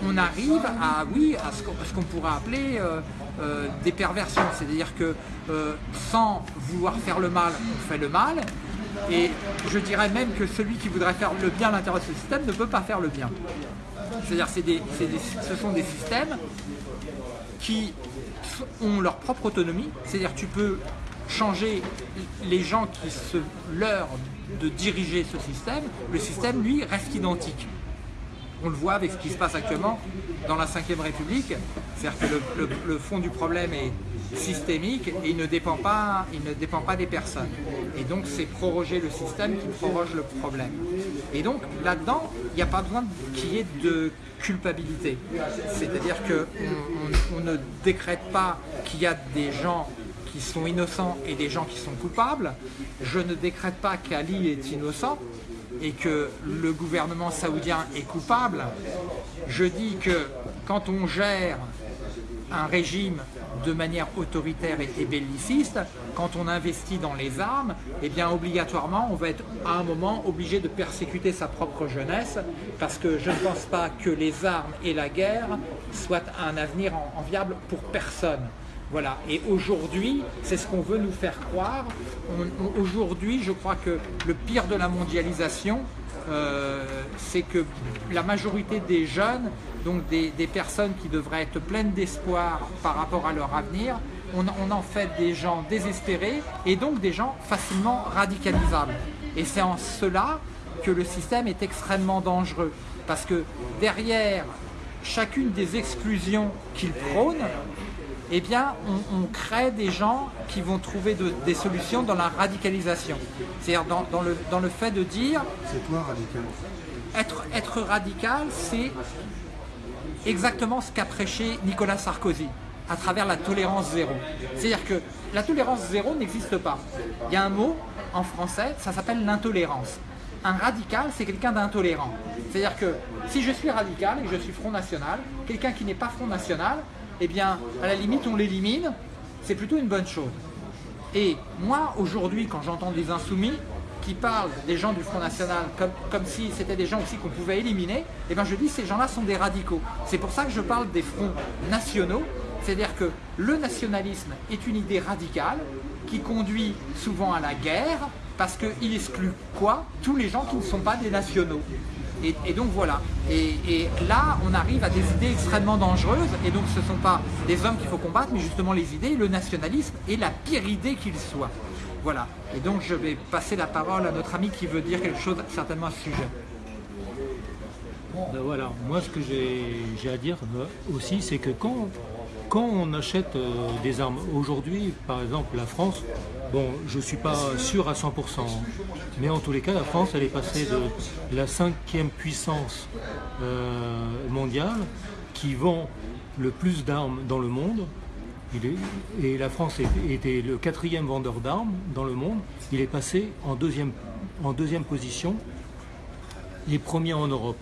on arrive à, oui, à ce qu'on pourrait appeler euh, euh, des perversions. C'est-à-dire que euh, sans vouloir faire le mal, on fait le mal. Et je dirais même que celui qui voudrait faire le bien à l'intérieur de ce système ne peut pas faire le bien. C'est-à-dire des- ce sont des systèmes qui ont leur propre autonomie, c'est-à-dire tu peux changer les gens qui se leurrent de diriger ce système, le système lui reste identique. On le voit avec ce qui se passe actuellement dans la Ve République, c'est-à-dire que le, fond du problème est systémique et il ne dépend pas, il ne dépend pas des personnes. Et donc c'est proroger le système qui proroge le problème. Et donc là-dedans, il n'y a pas besoin qu'il y ait de culpabilité. C'est-à-dire qu'on on, on ne décrète pas qu'il y a des gens qui sont innocents et des gens qui sont coupables. Je ne décrète pas qu'Ali est innocent et que le gouvernement saoudien est coupable. Je dis que quand on gère un régime de manière autoritaire et belliciste, quand on investit dans les armes, eh bien obligatoirement on va être à un moment obligé de persécuter sa propre jeunesse parce que je ne pense pas que les armes et la guerre soient un avenir enviable pour personne. Voilà, et aujourd'hui, c'est ce qu'on veut nous faire croire. Aujourd'hui, je crois que le pire de la mondialisation, euh, c'est que la majorité des jeunes, donc des, personnes qui devraient être pleines d'espoir par rapport à leur avenir, on, on, en fait des gens désespérés et donc des gens facilement radicalisables. Et c'est en cela que le système est extrêmement dangereux. Parce que derrière chacune des exclusions qu'il prône, eh bien, on, crée des gens qui vont trouver des solutions dans la radicalisation. C'est-à-dire dans, le, dans le fait de dire... C'est toi radical? être, être radical, c'est exactement ce qu'a prêché Nicolas Sarkozy à travers la tolérance zéro. C'est-à-dire que la tolérance zéro n'existe pas. Il y a un mot en français, ça s'appelle l'intolérance. Un radical, c'est quelqu'un d'intolérant. C'est-à-dire que si je suis radical et que je suis Front National, quelqu'un qui n'est pas Front National, eh bien, à la limite, on l'élimine, c'est plutôt une bonne chose. Et moi, aujourd'hui, quand j'entends des insoumis qui parlent des gens du Front National comme, si c'était des gens aussi qu'on pouvait éliminer, eh bien, je dis ces gens-là sont des radicaux. C'est pour ça que je parle des fronts nationaux, c'est-à-dire que le nationalisme est une idée radicale qui conduit souvent à la guerre parce qu'il exclut quoi? Tous les gens qui ne sont pas des nationaux. Et, donc voilà. Et, là, on arrive à des idées extrêmement dangereuses. Et donc ce ne sont pas des hommes qu'il faut combattre, mais justement les idées. Le nationalisme est la pire idée qu'il soit. Voilà. Et donc je vais passer la parole à notre ami qui veut dire quelque chose certainement à ce sujet. Ben voilà, moi ce que j'ai à dire euh, aussi, c'est que quand, quand on achète euh, des armes, aujourd'hui par exemple la France, Bon, je ne suis pas sûr à 100%, mais en tous les cas, la France, elle est passée de la cinquième puissance euh, mondiale qui vend le plus d'armes dans le monde, et la France était le quatrième vendeur d'armes dans le monde, il est passé en deuxième, en deuxième position, les premiers en Europe.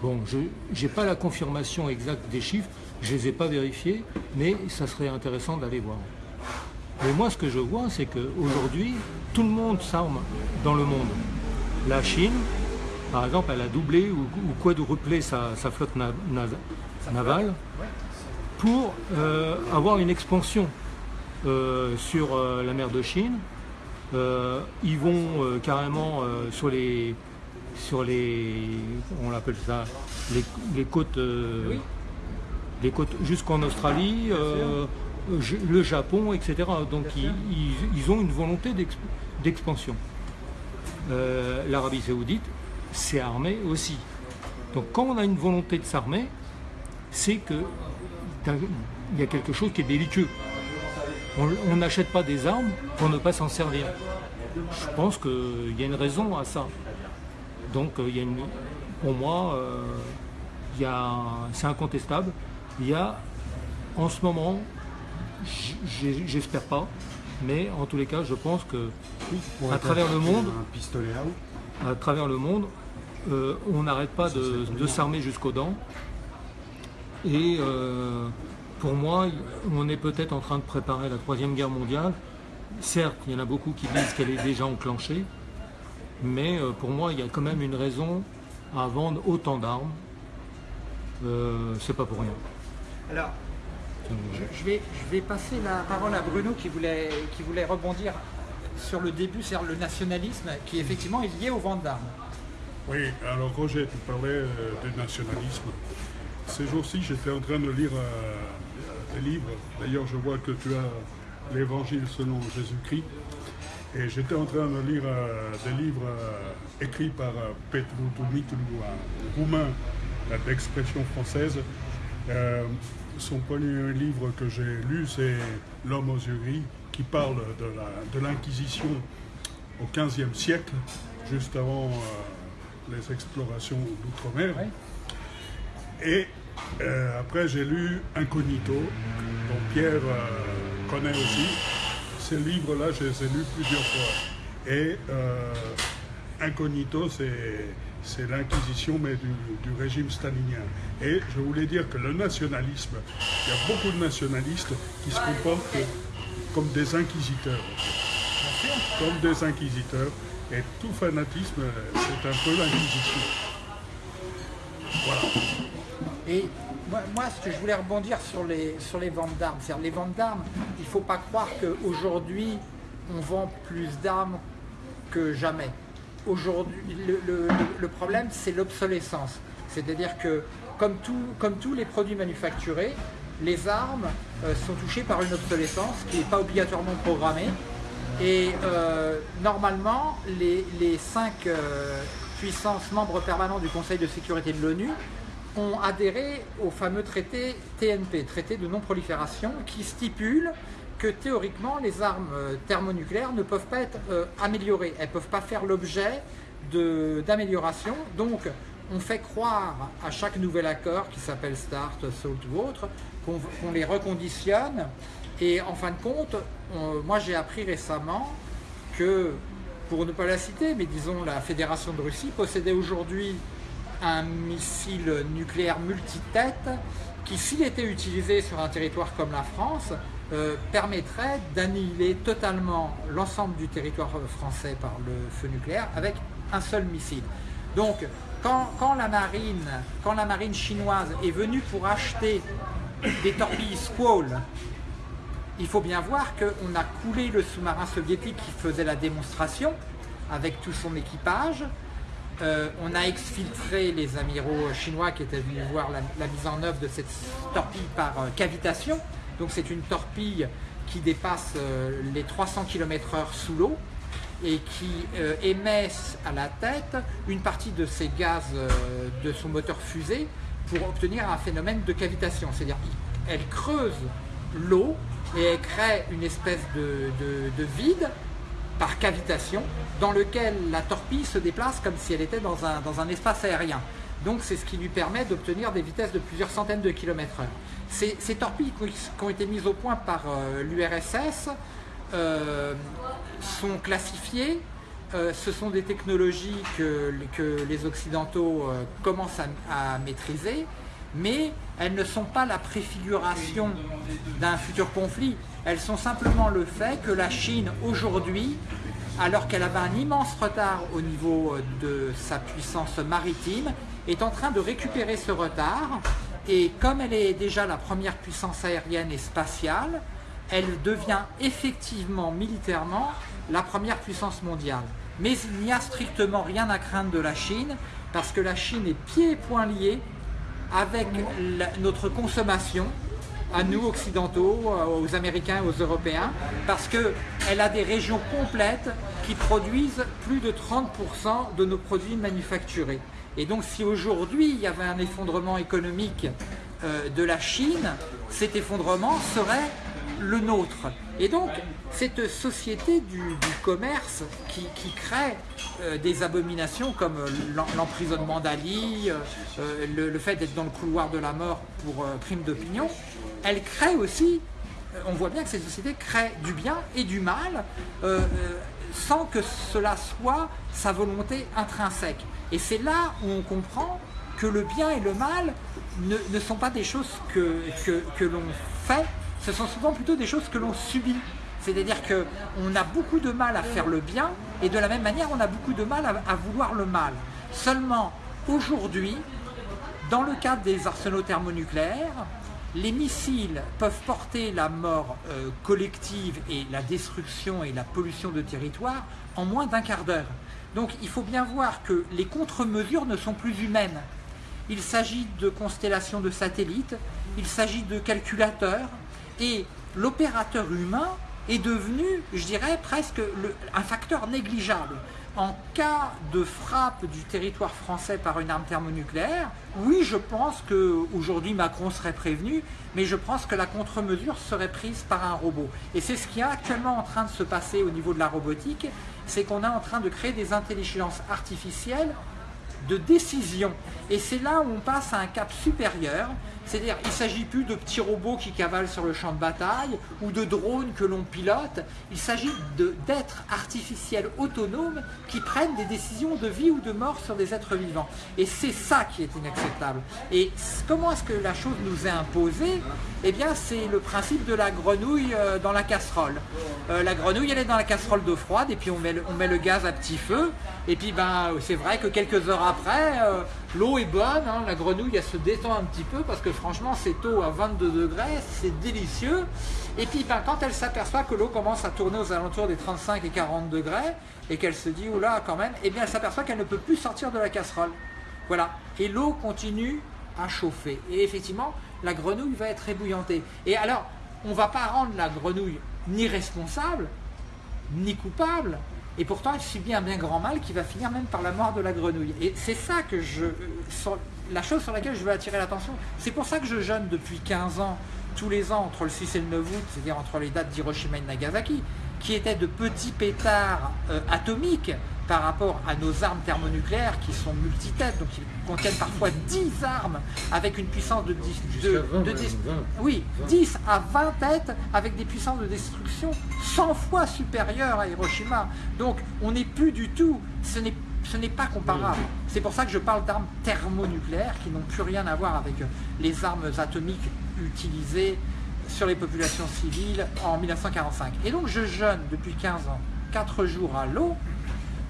Bon, je n'ai pas la confirmation exacte des chiffres, je ne les ai pas vérifiés, mais ça serait intéressant d'aller voir. Mais moi, ce que je vois, c'est qu'aujourd'hui, tout le monde s'arme dans le monde. La Chine, par exemple, elle a doublé ou, quadruplé sa, flotte navale pour euh, avoir une expansion euh, sur euh, la mer de Chine. ils vont carrément sur les sur les on appelle ça les, côtes les côtes jusqu'en Australie le Japon, etc. Donc ils, ont une volonté d'expansion. Euh, L'Arabie saoudite s'est armée aussi. Donc quand on a une volonté de s'armer, c'est qu'il y a quelque chose qui est délicat. On n'achète pas des armes pour ne pas s'en servir. Je pense qu'il y a une raison à ça. Donc il y a une, pour moi, euh, c'est incontestable. Il y a en ce moment J'espère pas, mais en tous les cas, je pense que à travers le monde, à travers le monde, euh, on n'arrête pas de, s'armer jusqu'aux dents. Et euh, pour moi, on est peut-être en train de préparer la troisième guerre mondiale. Certes, il y en a beaucoup qui disent qu'elle est déjà enclenchée, mais euh, pour moi, il y a quand même une raison à vendre autant d'armes. C'est pas pour rien. Alors, je, vais, je vais passer la parole à Bruno qui voulait, qui voulait rebondir sur le début, c'est-à-dire le nationalisme qui effectivement est lié aux ventes d'armes. Oui, alors Roger, tu parlais euh, du nationalisme. Ces jours-ci, j'étais en train de lire euh, des livres. D'ailleurs, je vois que tu as l'Évangile selon Jésus-Christ. Et j'étais en train de lire euh, des livres écrits par Petru Dumitru, un roumain d'expression française son premier livre que j'ai lu, c'est L'homme aux yeux gris, qui parle de l'Inquisition au XVe siècle, juste avant euh, les explorations d'outre-mer. Et euh, après, j'ai lu Incognito, dont Pierre euh, connaît aussi. ces livres-là, je les ai lus plusieurs fois. Et Incognito, c'est l'inquisition, mais du, régime stalinien. Et je voulais dire que le nationalisme, il y a beaucoup de nationalistes qui se comportent comme des inquisiteurs. Comme des inquisiteurs. Et tout fanatisme, c'est un peu l'inquisition. Voilà. Et moi, ce que je voulais rebondir sur les, sur les ventes d'armes, c'est-à-dire les ventes d'armes, il ne faut pas croire qu'aujourd'hui, on vend plus d'armes que jamais. Aujourd'hui, le, problème, c'est l'obsolescence. C'est-à-dire que, comme, tous les produits manufacturés, les armes euh, sont touchées par une obsolescence qui n'est pas obligatoirement programmée. Et euh, normalement, les, cinq euh, puissances membres permanents du Conseil de sécurité de l'ONU ont adhéré au fameux traité TNP, traité de non-prolifération, qui stipule que théoriquement les armes euh, thermonucléaires ne peuvent pas être euh, améliorées, elles ne peuvent pas faire l'objet d'amélioration. Donc on fait croire à chaque nouvel accord qui s'appelle START, SALT ou autre, qu'on les reconditionne. Et en fin de compte, moi j'ai appris récemment que, pour ne pas la citer, mais disons la Fédération de Russie possédait aujourd'hui un missile nucléaire multitête qui, s'il était utilisé sur un territoire comme la France, euh, permettrait d'annihiler totalement l'ensemble du territoire français par le feu nucléaire avec un seul missile. Donc, quand, la, marine, chinoise est venue pour acheter des torpilles Squall, il faut bien voir qu'on a coulé le sous-marin soviétique qui faisait la démonstration avec tout son équipage, euh, on a exfiltré les amiraux chinois qui étaient venus voir la, mise en œuvre de cette torpille par euh, cavitation. Donc c'est une torpille qui dépasse euh, les 300 km/h sous l'eau et qui émet à la tête une partie de ses gaz de son moteur fusée pour obtenir un phénomène de cavitation. C'est-à-dire qu'elle creuse l'eau et elle crée une espèce de vide par cavitation, dans lequel la torpille se déplace comme si elle était dans un espace aérien. Donc c'est ce qui lui permet d'obtenir des vitesses de plusieurs centaines de kilomètres heure. Ces, torpilles qui ont été mises au point par euh, l'URSS euh, sont classifiées. Euh, ce sont des technologies que, que les Occidentaux commencent à, à, maîtriser, mais elles ne sont pas la préfiguration d'un futur conflit. Elles sont simplement le fait que la Chine aujourd'hui, alors qu'elle avait un immense retard au niveau de sa puissance maritime, est en train de récupérer ce retard et comme elle est déjà la première puissance aérienne et spatiale, elle devient effectivement militairement la première puissance mondiale. Mais il n'y a strictement rien à craindre de la Chine parce que la Chine est pieds et poings liés avec notre consommation à nous occidentaux, euh, aux Américains, aux Européens, parce qu'elle a des régions complètes qui produisent plus de 30% de nos produits manufacturés. Et donc si aujourd'hui il y avait un effondrement économique euh, de la Chine, cet effondrement serait le nôtre. Et donc, cette société du, commerce qui, crée euh, des abominations comme l'emprisonnement d'Ali, le, fait d'être dans le couloir de la mort pour crime d'opinion, elle crée aussi, euh, on voit bien que cette société crée du bien et du mal euh, euh, sans que cela soit sa volonté intrinsèque. Et c'est là où on comprend que le bien et le mal ne, sont pas des choses que, que, l'on fait, ce sont souvent plutôt des choses que l'on subit. C'est-à-dire qu'on a beaucoup de mal à faire le bien et de la même manière on a beaucoup de mal à vouloir le mal. Seulement aujourd'hui, dans le cadre des arsenaux thermonucléaires, les missiles peuvent porter la mort euh, collective et la destruction et la pollution de territoire en moins d'un quart d'heure. Donc il faut bien voir que les contre-mesures ne sont plus humaines. Il s'agit de constellations de satellites, il s'agit de calculateurs, et l'opérateur humain est devenu, je dirais, presque un facteur négligeable en cas de frappe du territoire français par une arme thermonucléaire, oui, je pense qu'aujourd'hui Macron serait prévenu, mais je pense que la contre-mesure serait prise par un robot. Et c'est ce qui est actuellement en train de se passer au niveau de la robotique, c'est qu'on est en train de créer des intelligences artificielles de décision. Et c'est là où on passe à un cap supérieur, c'est-à-dire il ne s'agit plus de petits robots qui cavalent sur le champ de bataille ou de drones que l'on pilote, il s'agit d'êtres artificiels autonomes qui prennent des décisions de vie ou de mort sur des êtres vivants. Et c'est ça qui est inacceptable. Et comment est-ce que la chose nous est imposée? Eh bien c'est le principe de la grenouille euh, dans la casserole. Euh, la grenouille elle est dans la casserole d'eau froide et puis on met, le, gaz à petit feu et puis ben c'est vrai que quelques heures après euh, l'eau est bonne, hein. la grenouille elle se détend un petit peu parce que franchement cette eau à 22 degrés c'est délicieux et puis ben, quand elle s'aperçoit que l'eau commence à tourner aux alentours des 35 et 40 degrés et qu'elle se dit oula quand même, et eh bien elle s'aperçoit qu'elle ne peut plus sortir de la casserole. Voilà. Et l'eau continue à chauffer. Et effectivement, la grenouille va être ébouillantée. Et alors, on ne va pas rendre la grenouille ni responsable, ni coupable, et pourtant elle subit un bien grand mal qui va finir même par la mort de la grenouille. Et c'est ça que je... la chose sur laquelle je veux attirer l'attention. C'est pour ça que je jeûne depuis 15 ans, tous les ans, entre le 6 et le 9 août, c'est-à-dire entre les dates d'Hiroshima et Nagasaki, qui étaient de petits pétards euh, atomiques par rapport à nos armes thermonucléaires qui sont multitêtes, donc qui contiennent parfois 10 armes avec une puissance de 10, de, oui, 10 à 20 têtes avec des puissances de destruction 100 fois supérieures à Hiroshima. Donc on n'est plus du tout, ce n'est ce n'est pas comparable. C'est pour ça que je parle d'armes thermonucléaires qui n'ont plus rien à voir avec les armes atomiques utilisées sur les populations civiles en 1945. Et donc je jeûne depuis 15 ans, 4 jours à l'eau,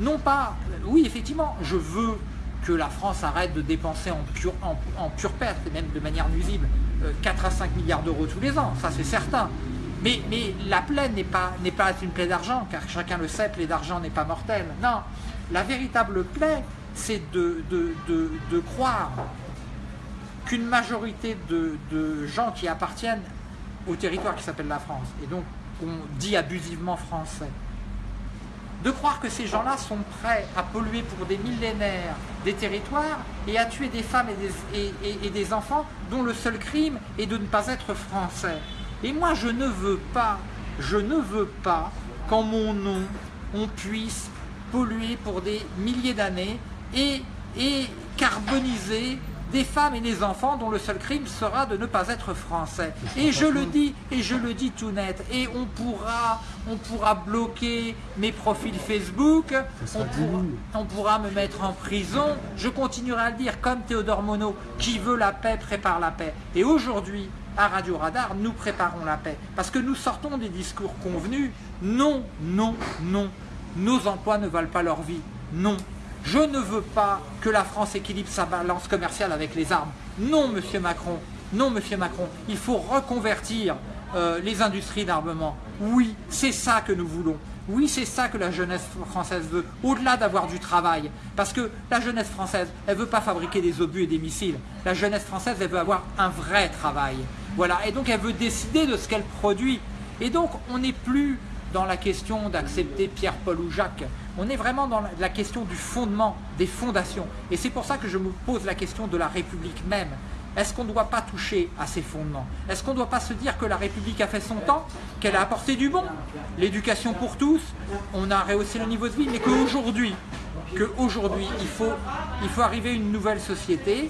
non pas, oui effectivement, je veux que la France arrête de dépenser en pure, perte, et même de manière nuisible, 4 euh, à 5 milliards d'euros tous les ans, ça c'est certain. Mais, la plaie n'est pas, une plaie d'argent, car chacun le sait, plaie d'argent n'est pas mortelle. Non, la véritable plaie, c'est de, de, croire qu'une majorité de, gens qui appartiennent au territoire qui s'appelle la France, et donc on dit abusivement français, de croire que ces gens-là sont prêts à polluer pour des millénaires des territoires et à tuer des femmes et des, et, des, enfants dont le seul crime est de ne pas être français. Et moi, je ne veux pas, je ne veux pas qu'en mon nom, on puisse polluer pour des milliers d'années et, et carboniser des femmes et des enfants dont le seul crime sera de ne pas être français. Et je le dis, et je le dis tout net, et on pourra, on pourra bloquer mes profils Facebook, on pourra, me mettre en prison, je continuerai à le dire comme Théodore Monod, qui veut la paix prépare la paix. Et aujourd'hui, à Radio Radar, nous préparons la paix. Parce que nous sortons des discours convenus, non, non, non, nos emplois ne valent pas leur vie, non, je ne veux pas que la France équilibre sa balance commerciale avec les armes. Non, Monsieur Macron. Non, Monsieur Macron. Il faut reconvertir euh, les industries d'armement. Oui, c'est ça que nous voulons. Oui, c'est ça que la jeunesse française veut, au-delà d'avoir du travail. Parce que la jeunesse française, elle ne veut pas fabriquer des obus et des missiles. La jeunesse française, elle veut avoir un vrai travail. Voilà, et donc elle veut décider de ce qu'elle produit. Et donc, on n'est plus dans la question d'accepter Pierre, Paul ou Jacques. On est vraiment dans la question du fondement, des fondations. Et c'est pour ça que je me pose la question de la République même. Est-ce qu'on ne doit pas toucher à ces fondements? Est-ce qu'on ne doit pas se dire que la République a fait son temps, qu'elle a apporté du bon? L'éducation pour tous, on a rehaussé le niveau de vie, mais qu'aujourd'hui, il faut, il faut arriver à une nouvelle société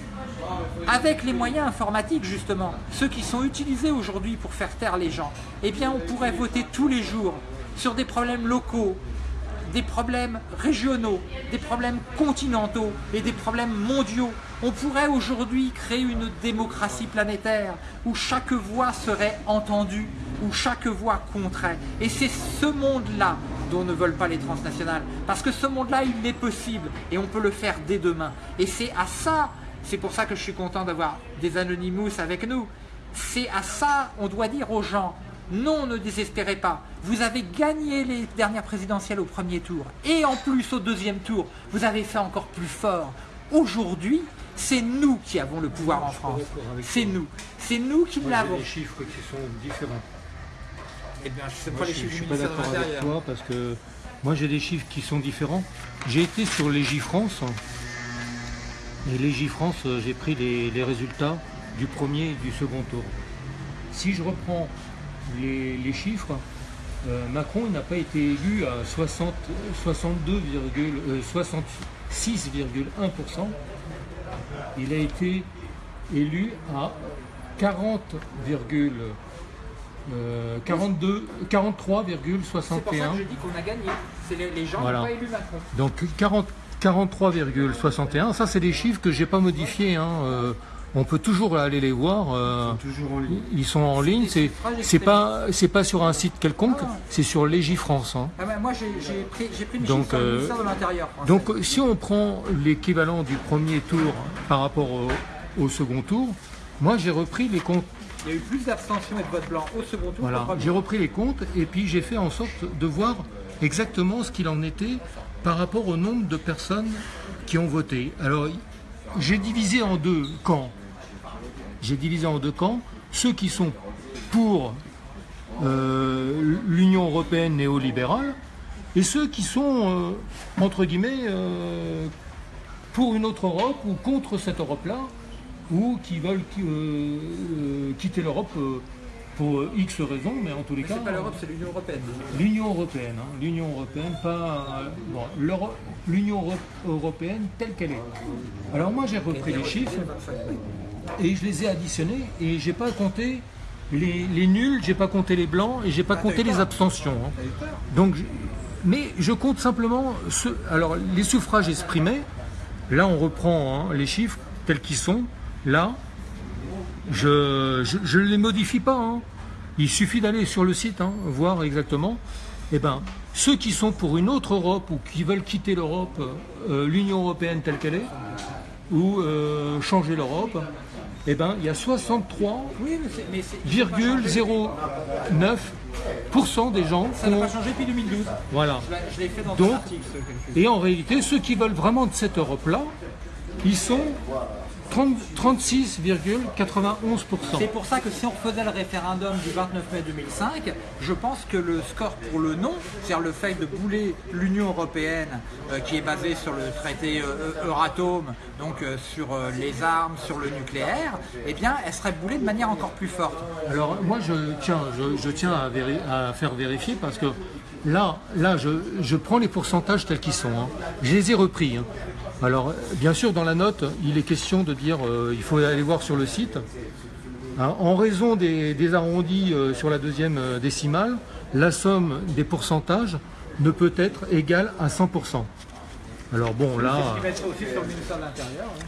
avec les moyens informatiques justement, ceux qui sont utilisés aujourd'hui pour faire taire les gens, eh bien on pourrait voter tous les jours sur des problèmes locaux, des problèmes régionaux, des problèmes continentaux et des problèmes mondiaux. On pourrait aujourd'hui créer une démocratie planétaire où chaque voix serait entendue, où chaque voix compterait. Et c'est ce monde-là dont ne veulent pas les transnationales. Parce que ce monde-là, il est possible et on peut le faire dès demain. Et c'est à ça c'est pour ça que je suis content d'avoir des Anonymous avec nous. C'est à ça, on doit dire aux gens, non, ne désespérez pas. Vous avez gagné les dernières présidentielles au premier tour. Et en plus, au deuxième tour, vous avez fait encore plus fort. Aujourd'hui, c'est nous qui avons le pouvoir en France. C'est nous. C'est nous qui l'avons. des chiffres qui sont différents. Eh bien, je pas les chiffres Je suis pas d'accord avec toi parce que moi j'ai des chiffres qui sont différents. J'ai été sur les France et Légifrance, euh, j'ai pris les, résultats du premier et du second tour. Si je reprends les, chiffres, euh, Macron n'a pas été élu à 60, 62, 6,1%. Il a été élu à 40, euh, 42, 43,61. C'est pour ça que je dis qu'on a gagné. C'est les, les gens Voilà. n'ont pas élu Macron. Donc 40 43,61, ça c'est des chiffres que j'ai pas modifiés. hein, euh, on peut toujours aller les voir. euh, Toujours en ligne. ils sont en ligne. C'est c'est pas c'est pas sur un site quelconque. C'est sur Légifrance. hein. Ah bah, moi, j'ai pris, j'ai pris mes Donc, euh, ministère de l'Intérieur. Donc si on prend l'équivalent du premier tour par rapport au, au second tour, moi j'ai repris les comptes. Il y a eu plus d'abstention et de vote blanc au second tour. Voilà, j'ai repris les comptes et puis j'ai fait en sorte de voir exactement ce qu'il en était par rapport au nombre de personnes qui ont voté. Alors, j'ai divisé en deux camps. J'ai divisé en deux camps. Ceux qui sont pour euh, l'Union européenne néolibérale et ceux qui sont, euh, entre guillemets, euh, pour une autre Europe ou contre cette Europe-là, ou qui veulent quitter l'Europe pour euh, X raisons, mais en tous les Mais cas, c'est pas l'Europe, c'est l'Union européenne. l'Union européenne, hein, l'Union européenne, pas euh, bon, l'Union euro- européenne telle qu'elle est. Alors moi j'ai repris les chiffres et je les ai additionnés et j'ai pas compté les, les nuls, j'ai pas compté les blancs et j'ai pas Ah, compté les abstentions. hein. Donc, je- mais je compte simplement ceux. Alors, les suffrages exprimés, là, on reprend hein, les chiffres tels qu'ils sont. Là, je ne les modifie pas. hein. Il suffit d'aller sur le site, hein, voir exactement. Eh ben, ceux qui sont pour une autre Europe ou qui veulent quitter l'Europe, euh, l'Union européenne telle qu'elle est, ou euh, changer l'Europe, eh ben, il y a 63 Oui, mais c'est. mais c'est- 0,09% des gens Ça n'a pas changé depuis 2012. Voilà. Je l'ai- fait dans Donc, article. ce. Et en réalité, ceux qui veulent vraiment de cette Europe-là, ils sont 30 36,91%. C'est pour ça que si on refaisait le référendum du 29 mai 2005, je pense que le score pour le non, c'est-à-dire le fait de bouler l'Union européenne, euh, qui est basée sur le traité euh, Euratom, donc euh, sur les armes, sur le nucléaire, eh bien, elle serait boulée de manière encore plus forte. Alors moi, je tiens, je, je tiens à, véri- à faire vérifier parce que là, là je, je prends les pourcentages tels qu'ils sont. hein. Je les ai repris. hein. Alors, bien sûr, dans la note, il est question de dire, euh, il faut aller voir sur le site. Hein, en raison des, des arrondis euh, sur la deuxième euh, décimale, la somme des pourcentages ne peut être égale à 100%. Alors bon, là... Hein.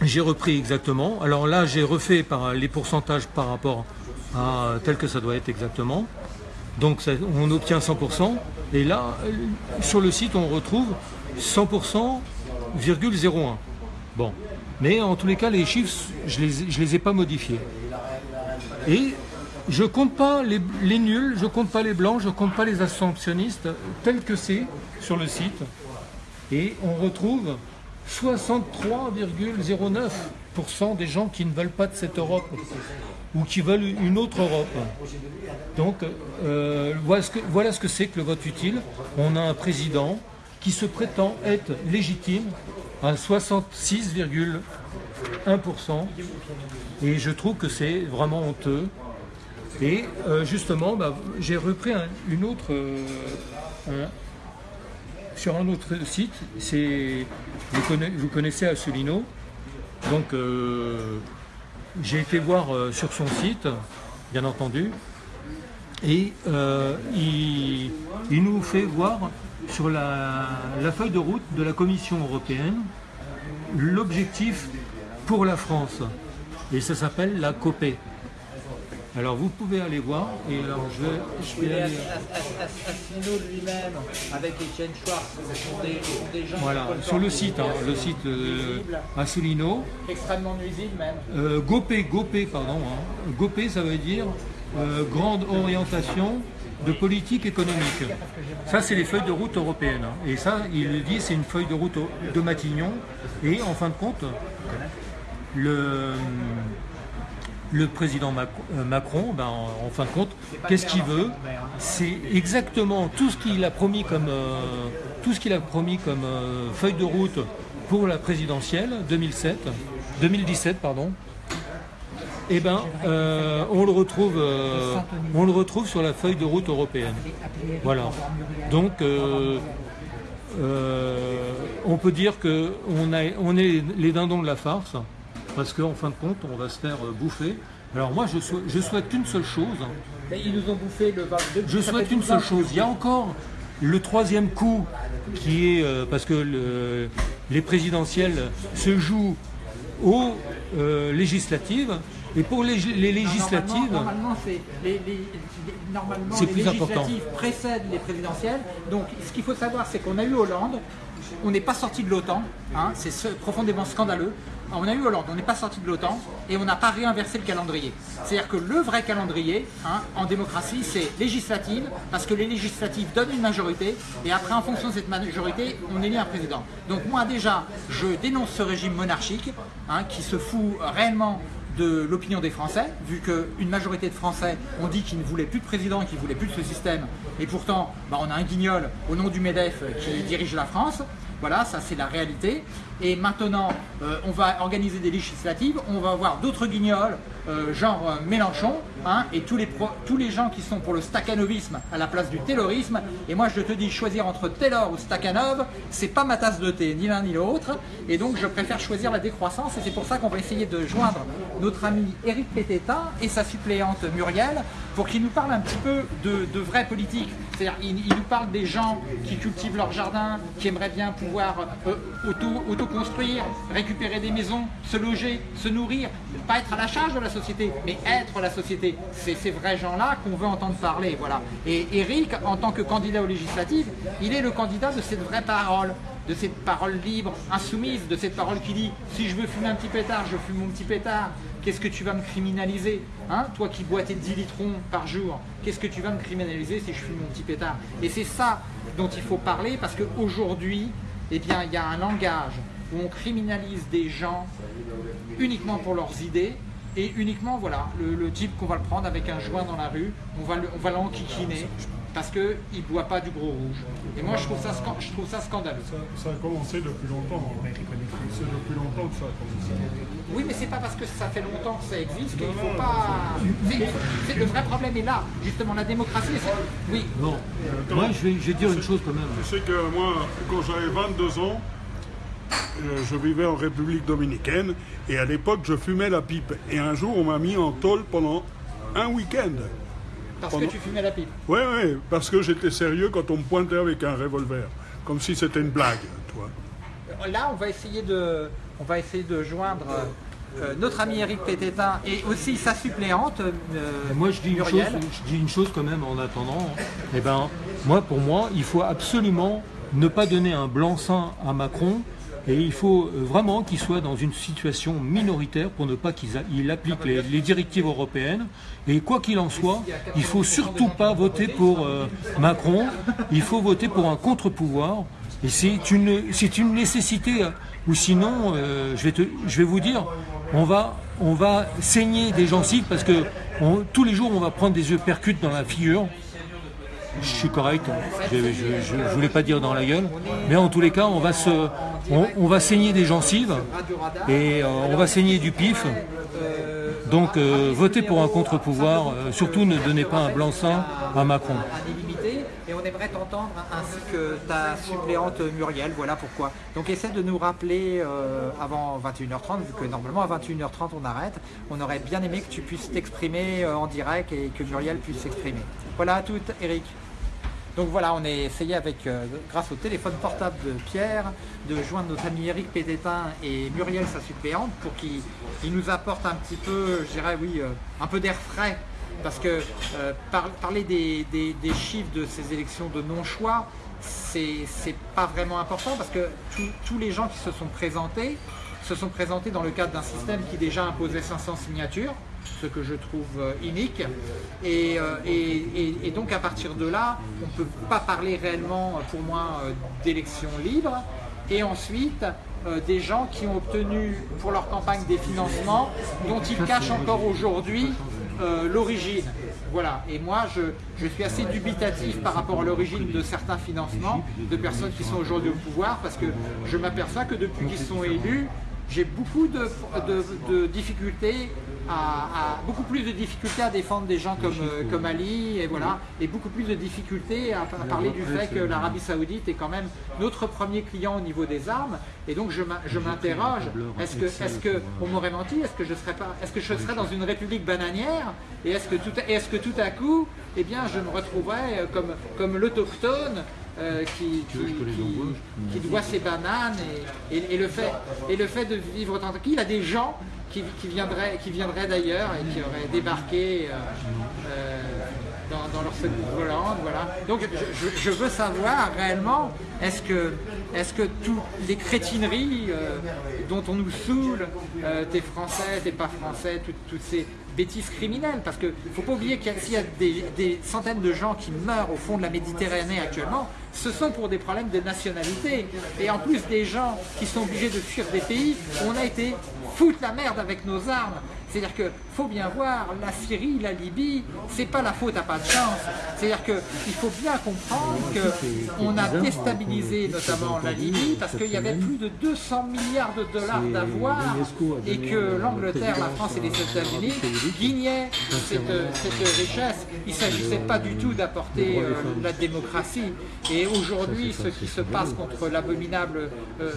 J'ai repris exactement. Alors là, j'ai refait par les pourcentages par rapport à tel que ça doit être exactement. Donc ça- on obtient 100%. Et là, sur le site, on retrouve 100,01. Bon. Mais en tous les cas, les chiffres, je les, je les ai pas modifiés. Et je compte pas les, nuls, je compte pas les blancs, je compte pas les abstentionnistes, tel que c'est sur le site. Et on retrouve 63,09% des gens qui ne veulent pas de cette Europe ou qui veulent une autre Europe. Donc euh, voilà ce que c'est que le vote utile. On a un président qui se prétend être légitime à 66,1%. Et je trouve que c'est vraiment honteux. Et euh, justement, bah, j'ai repris un- une autre, euh, sur un autre site. C'est, vous, conna- vous connaissez Asselineau. Donc, euh, j'ai été voir sur son site, bien entendu. Et il nous fait voir sur la, la feuille de route de la Commission européenne l'objectif pour la France. Et ça s'appelle la COPE. Alors vous pouvez aller voir. Et alors je vais, je vais aller- lui-même, avec Etienne Schwartz, ce sont des, gens Voilà, sur le site, hein, le site euh, Asselineau. extrêmement nuisibles même. Euh, GOPE, GOPE, pardon. hein. GOPE, ça veut dire euh, Grande Orientation de Politique Économique. Ça, c'est les feuilles de route européennes. hein. Et ça, il le dit, c'est une feuille de route de Matignon. Et en fin de compte, le, président euh, Macron, ben, en, fin de compte, qu'est-ce qu'il veut? C'est exactement tout ce qu'il a promis comme, euh, euh, feuille de route pour la présidentielle 2007, 2017, pardon. Eh ben, euh, on le retrouve, euh, on le retrouve sur la feuille de route européenne. Voilà. Donc, euh, euh, on peut dire qu'on on est les dindons de la farce, parce qu'en fin de compte, on va se faire bouffer. Alors moi, je, souhaite, je souhaite une seule chose. ils nous ont bouffé le 22. Je souhaite une seule chose. Il y a encore le troisième coup qui est parce que les présidentielles se jouent aux législatives et pour les, législatives. Normalement, les, législatives précèdent les présidentielles. Donc ce qu'il faut savoir, c'est qu'on a eu Hollande, on n'est pas sorti de l'OTAN, hein, c'est profondément scandaleux. On a eu Hollande, on n'est pas sorti de l'OTAN et on n'a pas réinversé le calendrier. C'est-à-dire que le vrai calendrier hein, en démocratie, c'est législative, parce que les législatives donnent une majorité et après, en fonction de cette majorité, on élit un président. Donc moi déjà, je dénonce ce régime monarchique hein, qui se fout réellement de l'opinion des Français, vu qu'une majorité de Français ont dit qu'ils ne voulaient plus de président, qu'ils ne voulaient plus de ce système, et pourtant bah, on a un guignol au nom du MEDEF qui dirige la France. Voilà, ça c'est la réalité. Et maintenant, euh, on va organiser des législatives, on va avoir d'autres guignols, euh, genre euh, Mélenchon, hein, et tous les, tous les gens qui sont pour le staccanovisme à la place du taylorisme. Et moi je te dis, choisir entre Taylor ou Stakhanov, c'est pas ma tasse de thé, ni l'un ni l'autre. Et donc je préfère choisir la décroissance, et c'est pour ça qu'on va essayer de joindre notre ami Éric Pététin et sa suppléante Muriel, pour qu'ils nous parlent un petit peu de, de vraie politique. C'est-à-dire, ils, nous parlent des gens qui cultivent leur jardin, qui aimeraient bien pouvoir auto, auto construire, récupérer des maisons, se loger, se nourrir, pas être à la charge de la société, mais être la société. C'est ces vrais gens-là qu'on veut entendre parler. Voilà. Et Eric, en tant que candidat aux législatives, il est le candidat de cette vraie parole, de cette parole libre, insoumise, de cette parole qui dit si je veux fumer un petit pétard, je fume mon petit pétard. Qu'est-ce que tu vas me criminaliser hein Toi qui bois tes 10 litrons par jour, qu'est-ce que tu vas me criminaliser si je fume mon petit pétard? Et c'est ça dont il faut parler parce qu'aujourd'hui, eh bien, il y a un langage où on criminalise des gens uniquement pour leurs idées et uniquement, voilà, le, type qu'on va le prendre avec un joint dans la rue, on va, on va l'enquiquiner parce qu'il ne boit pas du gros rouge. Et moi, je trouve ça, je trouve ça scandaleux. Ça, a commencé depuis longtemps. Hein. C'est depuis longtemps que ça a commencé. Oui, mais c'est pas parce que ça fait longtemps que ça existe qu'il ne faut pas... le vrai problème est là. Justement, la démocratie, Oui. Non. moi, je vais, je vais dire une chose quand même. Tu sais que moi, quand j'avais 22 ans, euh, je vivais en République dominicaine et à l'époque je fumais la pipe. Et un jour on m'a mis en tôle pendant un week-end. Parce que tu fumais la pipe Oui, oui, parce que j'étais sérieux quand on me pointait avec un revolver. Comme si c'était une blague, toi. Là, on va essayer de, on va essayer de joindre euh, notre ami Eric Pététin et aussi sa suppléante. Euh, moi, je dis, une chose, je dis une chose quand même en attendant. Eh ben, moi, pour moi, il faut absolument ne pas donner un blanc-seing à Macron et il faut euh, vraiment qu'il soit dans une situation minoritaire pour ne pas qu'il applique les, directives européennes. Et quoi qu'il en soit, il ne faut surtout pas voter pour euh, Macron, il faut voter pour un contre-pouvoir. Et c'est une, une nécessité, ou sinon, euh, je, vais je vais vous dire, on va, on va saigner des gencives parce que tous les jours on va prendre des œufs percutes dans la figure je suis correct, je ne voulais pas dire dans la gueule, mais en tous les cas, on va, saigner des gencives et euh, on va saigner du pif. Donc euh, votez pour un contre-pouvoir, euh, surtout ne donnez pas un blanc-seing à Macron. Et on aimerait t'entendre ainsi que ta suppléante Muriel, voilà pourquoi. Donc essaie de nous rappeler avant 21h30, vu que normalement à 21h30 on arrête. On aurait bien aimé que tu puisses t'exprimer en direct et que Muriel puisse s'exprimer. Voilà à toutes, Eric. Donc voilà, on a essayé avec, euh, grâce au téléphone portable de Pierre, de joindre notre ami Eric Pédétin et Muriel, sa suppléante, pour qu'ils nous apportent un petit peu, je dirais oui, euh, un peu d'air frais. Parce que euh, parler des, chiffres de ces élections de non-choix, c'est pas vraiment important parce que tous les gens qui se sont présentés, se sont présentés dans le cadre d'un système qui déjà imposait 500 signatures ce que je trouve euh, unique. Euh, et, donc à partir de là, on ne peut pas parler réellement pour moi euh, d'élections libres. Et ensuite, des gens qui ont obtenu pour leur campagne des financements dont ils cachent encore aujourd'hui l'origine. Voilà, et moi je, je, suis assez dubitatif par rapport à l'origine de certains financements de personnes qui sont aujourd'hui au pouvoir parce que je m'aperçois que depuis qu'ils sont élus, j'ai beaucoup de, difficultés a, a beaucoup plus de difficultés à défendre des gens comme, euh, comme Ali, et voilà, et beaucoup plus de difficultés à, à parler du fait que l'Arabie Saoudite est quand même notre premier client au niveau des armes. Et donc je m'in- je m'interroge, est-ce que, est-ce que on m'aurait menti Est-ce que je serais pas, est-ce que je serais dans une république bananière Et est-ce que tout, est-ce que tout à coup, eh bien, je me retrouverais euh, comme, comme l'autochtone euh, qui, qui, qui- qui doit ses bananes et, et- et le fait, et le fait de vivre tranquille. Il y a des gens qui, qui viendraient, qui viendraient d'ailleurs et qui auraient débarqué euh, euh, dans, dans leur secours volant. Voilà. Donc je, veux savoir réellement, est-ce que, est-ce que toutes les crétineries euh, dont on nous saoule, euh, t'es français, t'es pas français, toutes- ces bêtises criminelles, parce qu'il ne faut pas oublier qu'il y a, des, centaines de gens qui meurent au fond de la Méditerranée actuellement, ce sont pour des problèmes de nationalité. Et en plus des gens qui sont obligés de fuir des pays on a été foutre la merde avec nos armes. C'est-à-dire que faut bien voir, la Syrie, la Libye, c'est pas la faute à pas de chance. C'est-à-dire que il faut bien comprendre que on a déstabilisé notamment la Libye parce qu'il y avait plus de 200 milliards de dollars d'avoir et que l'Angleterre, la France et les États-Unis guignaient cette, cette richesse. Il ne s'agissait pas du tout d'apporter euh, la démocratie. Et aujourd'hui, ce qui se passe contre l'abominable euh,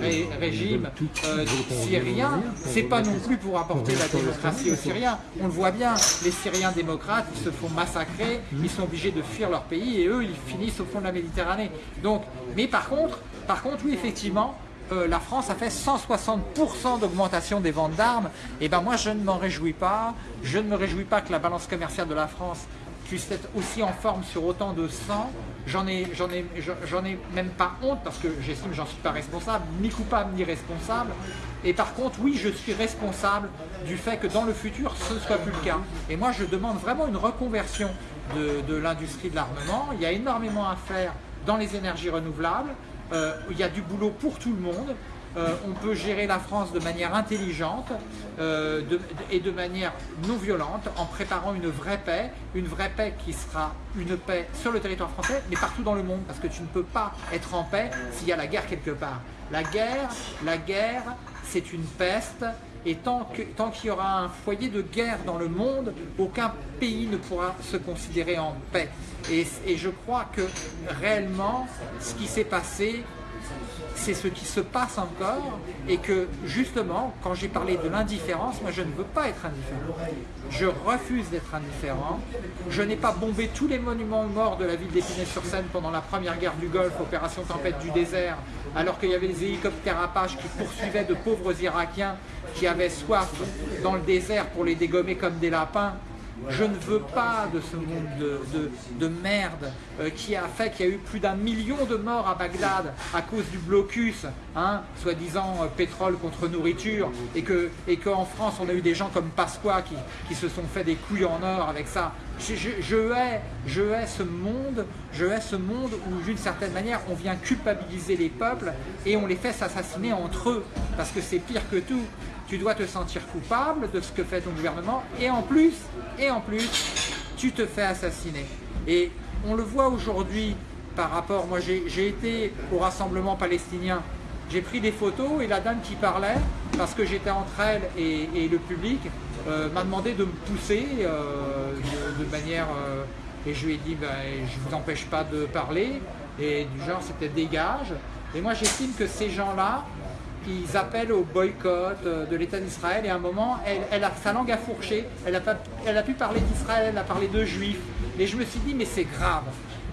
ré- régime euh, syrien, c'est pas non plus pour apporter la démocratie aux Syriens. On le voit bien, les Syriens démocrates, ils se font massacrer, ils sont obligés de fuir leur pays et eux, ils finissent au fond de la Méditerranée. Mais par contre, par contre, oui, effectivement, euh, la France a fait 160% d'augmentation des ventes d'armes. Et ben moi, je ne m'en réjouis pas. Je ne me réjouis pas que la balance commerciale de la France puisse être aussi en forme sur autant de sang. J'en ai, même pas honte parce que j'estime que j'en suis pas responsable, ni coupable ni responsable. Et par contre, oui, je suis responsable du fait que dans le futur, ce ne soit plus le cas. Et moi, je demande vraiment une reconversion de, de l'industrie de l'armement. Il y a énormément à faire dans les énergies renouvelables. Euh, il y a du boulot pour tout le monde. Euh, on peut gérer la France de manière intelligente euh, et de manière non violente en préparant une vraie paix, une vraie paix qui sera une paix sur le territoire français, mais partout dans le monde, parce que tu ne peux pas être en paix s'il y a la guerre quelque part. La guerre, la guerre, c'est une peste, et tant que- tant qu'il y aura un foyer de guerre dans le monde, aucun pays ne pourra se considérer en paix. Et je crois que réellement, ce qui s'est passé c'est ce qui se passe encore et que justement, quand j'ai parlé de l'indifférence, moi je ne veux pas être indifférent. Je refuse d'être indifférent. Je n'ai pas bombé tous les monuments aux morts de la ville d'Épinay-sur-Seine pendant la première guerre du Golfe, opération Tempête du désert, alors qu'il y avait des hélicoptères Apache qui poursuivaient de pauvres Irakiens qui avaient soif dans le désert pour les dégommer comme des lapins. Je ne veux pas de ce monde de, de- de merde euh, qui a fait qu'il y a eu plus d'un million de morts à Bagdad à cause du blocus, hein, soi-disant euh, pétrole contre nourriture, et que et qu'en France on a eu des gens comme Pasqua qui se sont fait des couilles en or avec ça. Je, hais, ce monde, je ce monde où d'une certaine manière on vient culpabiliser les peuples et on les fait s'assassiner entre eux, parce que c'est pire que tout. Tu dois te sentir coupable de ce que fait ton gouvernement et en plus, et en plus, tu te fais assassiner. Et on le voit aujourd'hui par rapport, moi j'ai été au rassemblement palestinien, j'ai pris des photos et la dame qui parlait, parce que j'étais entre elle et le public, euh, m'a demandé de me pousser euh, de, manière... euh, et je lui ai dit, ben, je ne vous empêche pas de parler, et du genre c'était dégage. Et moi j'estime que ces gens-là, ils appellent au boycott de l'État d'Israël et à un moment, elle, a sa langue a fourché, elle a, pas- elle a pu parler d'Israël, elle a parlé de juifs. Et je me suis dit, mais c'est grave.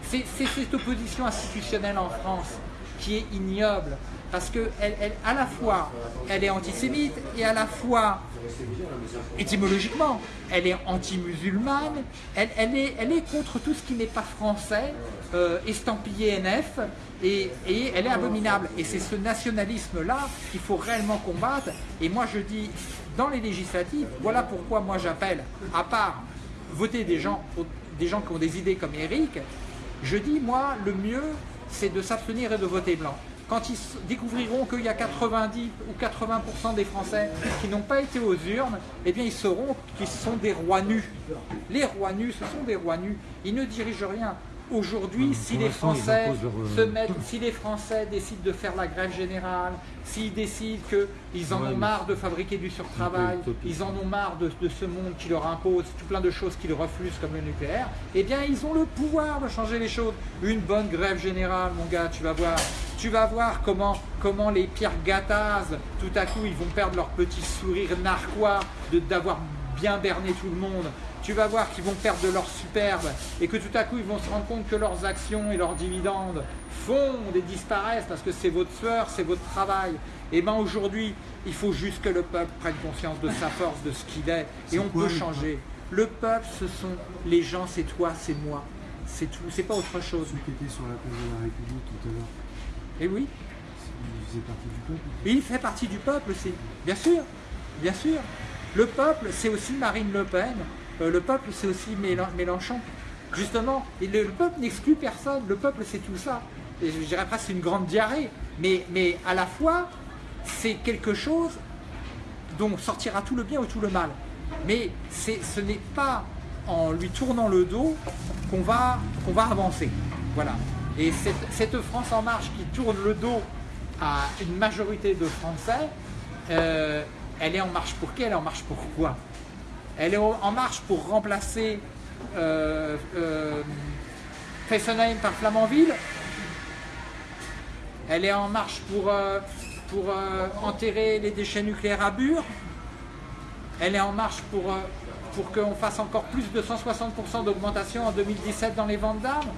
C'est cette opposition institutionnelle en France qui est ignoble. Parce que elle, elle- à la fois, elle est antisémite et à la fois, étymologiquement, elle est anti-musulmane, elle, est contre tout ce qui n'est pas français, euh, estampillé NF, et, et elle est abominable. Et c'est ce nationalisme-là qu'il faut réellement combattre. Et moi je dis, dans les législatives, voilà pourquoi moi j'appelle, à part voter des gens, des gens qui ont des idées comme Eric, je dis, moi, le mieux, c'est de s'abstenir et de voter blanc. Quand ils découvriront qu'il y a 90 ou 80% des Français qui n'ont pas été aux urnes, eh bien ils sauront qu'ils sont des rois nus. Les rois nus, ce sont des rois nus. Ils ne dirigent rien. Aujourd'hui, Hum, si les Français leur, euh, se mettent, si les Français décident de faire la grève générale, s'ils décident qu'ils en Ouais, ont marre de fabriquer du surtravail, ils en ont marre de, de ce monde qui leur impose tout plein de choses qu'ils refusent comme le nucléaire, eh bien ils ont le pouvoir de changer les choses. Une bonne grève générale, mon gars, tu vas voir. Tu vas voir comment, comment les Pierre Gattaz, tout à coup, ils vont perdre leur petit sourire narquois de- d'avoir bien berné tout le monde. Tu vas voir qu'ils vont perdre de leur superbe et que tout à coup, ils vont se rendre compte que leurs actions et leurs dividendes fondent et disparaissent parce que c'est votre sueur, c'est votre travail. Et bien aujourd'hui, il faut juste que le peuple prenne conscience de sa force, de ce qu'il est, et C'est on quoi, peut changer. Le peuple, ce sont les gens, c'est toi, c'est moi, c'est tout, c'est pas autre chose. Ceux qui étaient sur la place de la République tout à l'heure, Et oui, ils faisaient partie du peuple. Il fait partie du peuple aussi, bien sûr, bien sûr. Le peuple, c'est aussi Marine Le Pen, Euh, le peuple, c'est aussi Mélen- Mélenchon. Justement, le, le peuple n'exclut personne, le peuple, c'est tout ça. Et je dirais presque une grande diarrhée, mais, à la fois, c'est quelque chose dont sortira tout le bien ou tout le mal. Mais ce n'est pas en lui tournant le dos qu'on va, avancer. Voilà. Et cette, cette France en marche qui tourne le dos à une majorité de Français, euh, elle est en marche pour qui? Elle est en marche pour quoi? Elle est en marche pour remplacer euh, euh, Fessenheim par Flamanville Elle est en marche pour, euh, pour euh, enterrer les déchets nucléaires à Bure Elle est en marche pour, euh, pour qu'on fasse encore plus de 160% d'augmentation en 2017 dans les ventes d'armes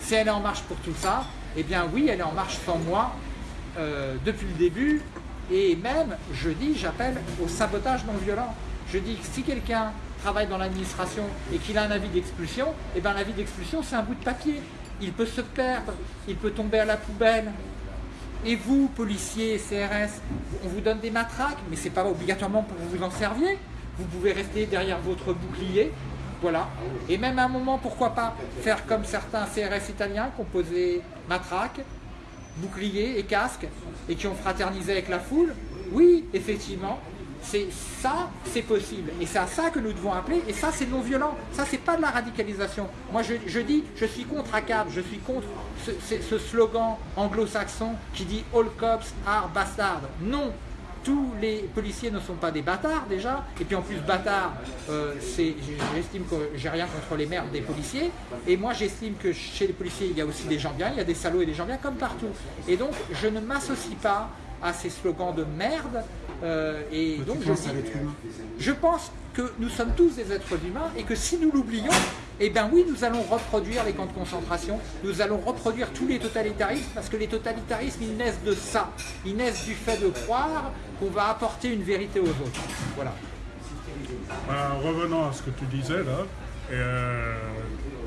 Si elle est en marche pour tout ça, eh bien oui, elle est en marche sans moi euh, depuis le début. Et même, je dis, j'appelle au sabotage non violent. Je dis que si quelqu'un travaille dans l'administration et qu'il a un avis d'expulsion, eh bien l'avis d'expulsion, c'est un bout de papier. Il peut se perdre, il peut tomber à la poubelle. Et vous, policiers, CRS, on vous donne des matraques, mais c'est pas obligatoirement pour que vous en serviez. Vous pouvez rester derrière votre bouclier, voilà. Et même à un moment, pourquoi pas faire comme certains CRS italiens qui ont posé matraque, bouclier et casque et qui ont fraternisé avec la foule. Oui, effectivement, c'est ça, c'est possible. Et c'est à ça que nous devons appeler. Et ça, c'est non violent. Ça, c'est pas de la radicalisation. Moi, je, dis, je suis contre ACAB, je suis contre ce, slogan anglo-saxon qui dit All cops are bastards. Non, tous les policiers ne sont pas des bâtards déjà, et puis en plus bâtard, euh, j'estime que j'ai rien contre les merdes des policiers, et moi j'estime que chez les policiers il y a aussi des gens bien, il y a des salauds et des gens bien comme partout. Et donc je ne m'associe pas à ces slogans de merde, euh, et donc je dis, pense que nous sommes tous des êtres humains et que si nous l'oublions, eh bien oui, nous allons reproduire les camps de concentration, nous allons reproduire tous les totalitarismes parce que les totalitarismes, ils naissent de ça. Ils naissent du fait de croire qu'on va apporter une vérité aux autres. Voilà. Ben, revenons à ce que tu disais là, euh,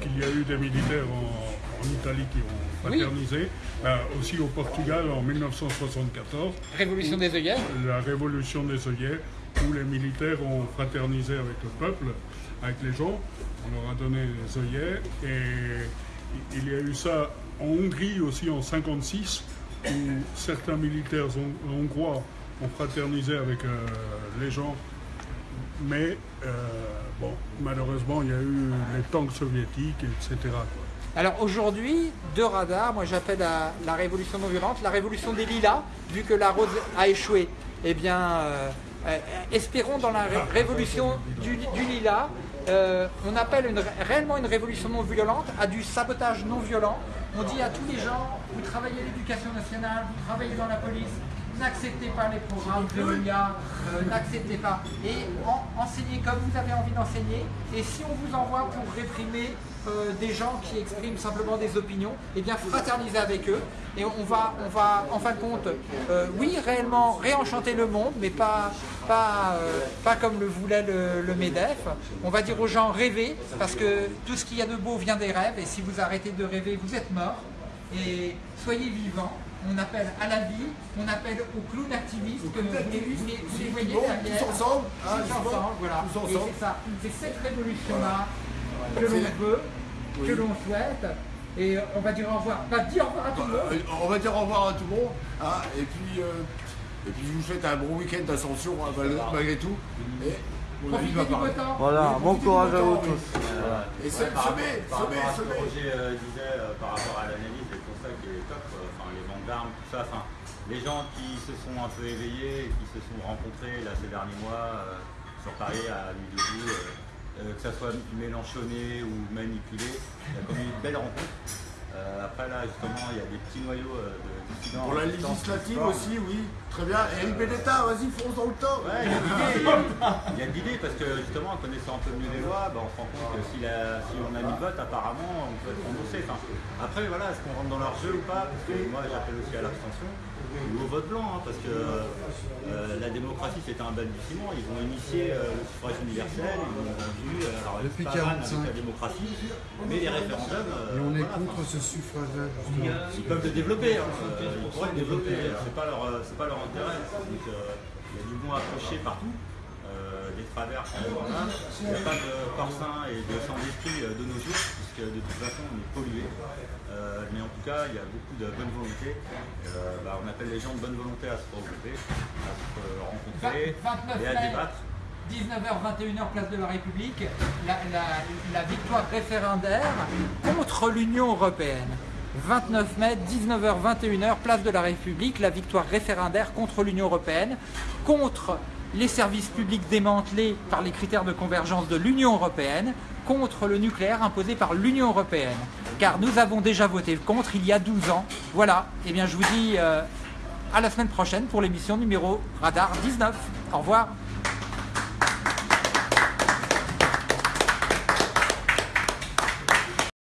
qu'il y a eu des militaires en, en Italie qui ont Oui. fraternisé, Ben, aussi au Portugal en 1974, Révolution des œillets. la révolution des œillets, où les militaires ont fraternisé avec le peuple, avec les gens, on leur a donné les œillets, et il y a eu ça en Hongrie aussi en 56, où certains militaires hon- hongrois ont fraternisé avec euh, les gens mais euh, bon, malheureusement, il y a eu les tanks soviétiques, etc. quoi. Alors aujourd'hui, deux radars, moi j'appelle la révolution non violente, la révolution des lilas, vu que la rose a échoué. Eh bien, euh, euh, espérons dans la ré- révolution du, lilas, euh, on appelle réellement une révolution non violente à du sabotage non violent. On dit à tous les gens, vous travaillez à l'éducation nationale, vous travaillez dans la police, n'acceptez pas les programmes de l'IA, n'acceptez pas. Et en- enseignez comme vous avez envie d'enseigner. Et si on vous envoie pour réprimer euh, des gens qui expriment simplement des opinions, eh bien fraternisez avec eux. Et on va, on va en fin de compte, euh, oui, réellement réenchanter le monde, mais pas, pas, euh, pas comme le voulait le, le MEDEF. On va dire aux gens rêvez, parce que tout ce qu'il y a de beau vient des rêves. Et si vous arrêtez de rêver, vous êtes mort. Et soyez vivants. On appelle à la vie, on appelle aux clowns activistes, que vous voyez tous ensemble, Tous justement, ensemble, voilà. Et c'est ça, c'est cette révolution-là que l'on veut, que l'on souhaite. Et on va dire au revoir. Pas dire au revoir à tout le monde. Euh, On va dire au revoir à tout le monde. hein, et puis, euh, et puis je vous souhaite un bon week-end d'ascension hein, malgré, malgré tout. Et Profitez du beau temps. Voilà, bon courage à vous tous. Et semez, semez, par rapport à ce que semez. Roger euh, disait euh, par rapport à l'analyse et tout ça qui est top, euh, enfin les ventes d'armes, tout ça, enfin les gens qui se sont un peu éveillés, qui se sont rencontrés là ces derniers mois euh, sur Paris à Nuit debout, euh, euh, que ça soit mélanchonné ou manipulé, il y a quand même eu de belles rencontres. Euh, après là justement il y a des petits noyaux euh, de dissidents. Pour la législative aussi, oui. Très bien. Et NB d'État, vas-y, fonce dans le temps. Ouais, il y a a d'idées parce que justement en connaissant un peu mieux les lois, bah, on se rend compte que si, la- si on a mis le vote apparemment on peut être remboursé. Enfin, après voilà, est-ce qu'on rentre dans leur jeu ou pas? Parce que moi j'appelle aussi à l'abstention ou au vote blanc hein, parce que euh, la démocratie c'était un balbutiement, ils vont initier euh, le suffrage universel, ils vont continuer euh, alors, Depuis pas mal 45. avec la démocratie, mais les référendums, Et on est voilà, contre ce suffrage-là, ils peuvent le développer, hein. Ils pourraient le développer, c'est pas leur, pas leur intérêt. Donc il y a du bon accroché partout, des travers, voilà. il n'y a pas de corps et de sang d'esprit de nos jours, puisque de toute façon on est pollué. Euh, mais en tout cas, il y a beaucoup de bonne volonté. Euh, bah, on appelle les gens de bonne volonté à se regrouper, à se rencontrer Va- 29 et à mai. débattre. 19h, 21h, place de la République, la, la- la victoire référendaire contre l'Union européenne. 29 mai, 19h, 21h, place de la République, la victoire référendaire contre l'Union européenne, contre les services publics démantelés par les critères de convergence de l'Union européenne, contre le nucléaire imposé par l'Union européenne. Car nous avons déjà voté contre il y a 12 ans. Voilà, et bien je vous dis euh, à la semaine prochaine pour l'émission numéro Radar 19. Au revoir.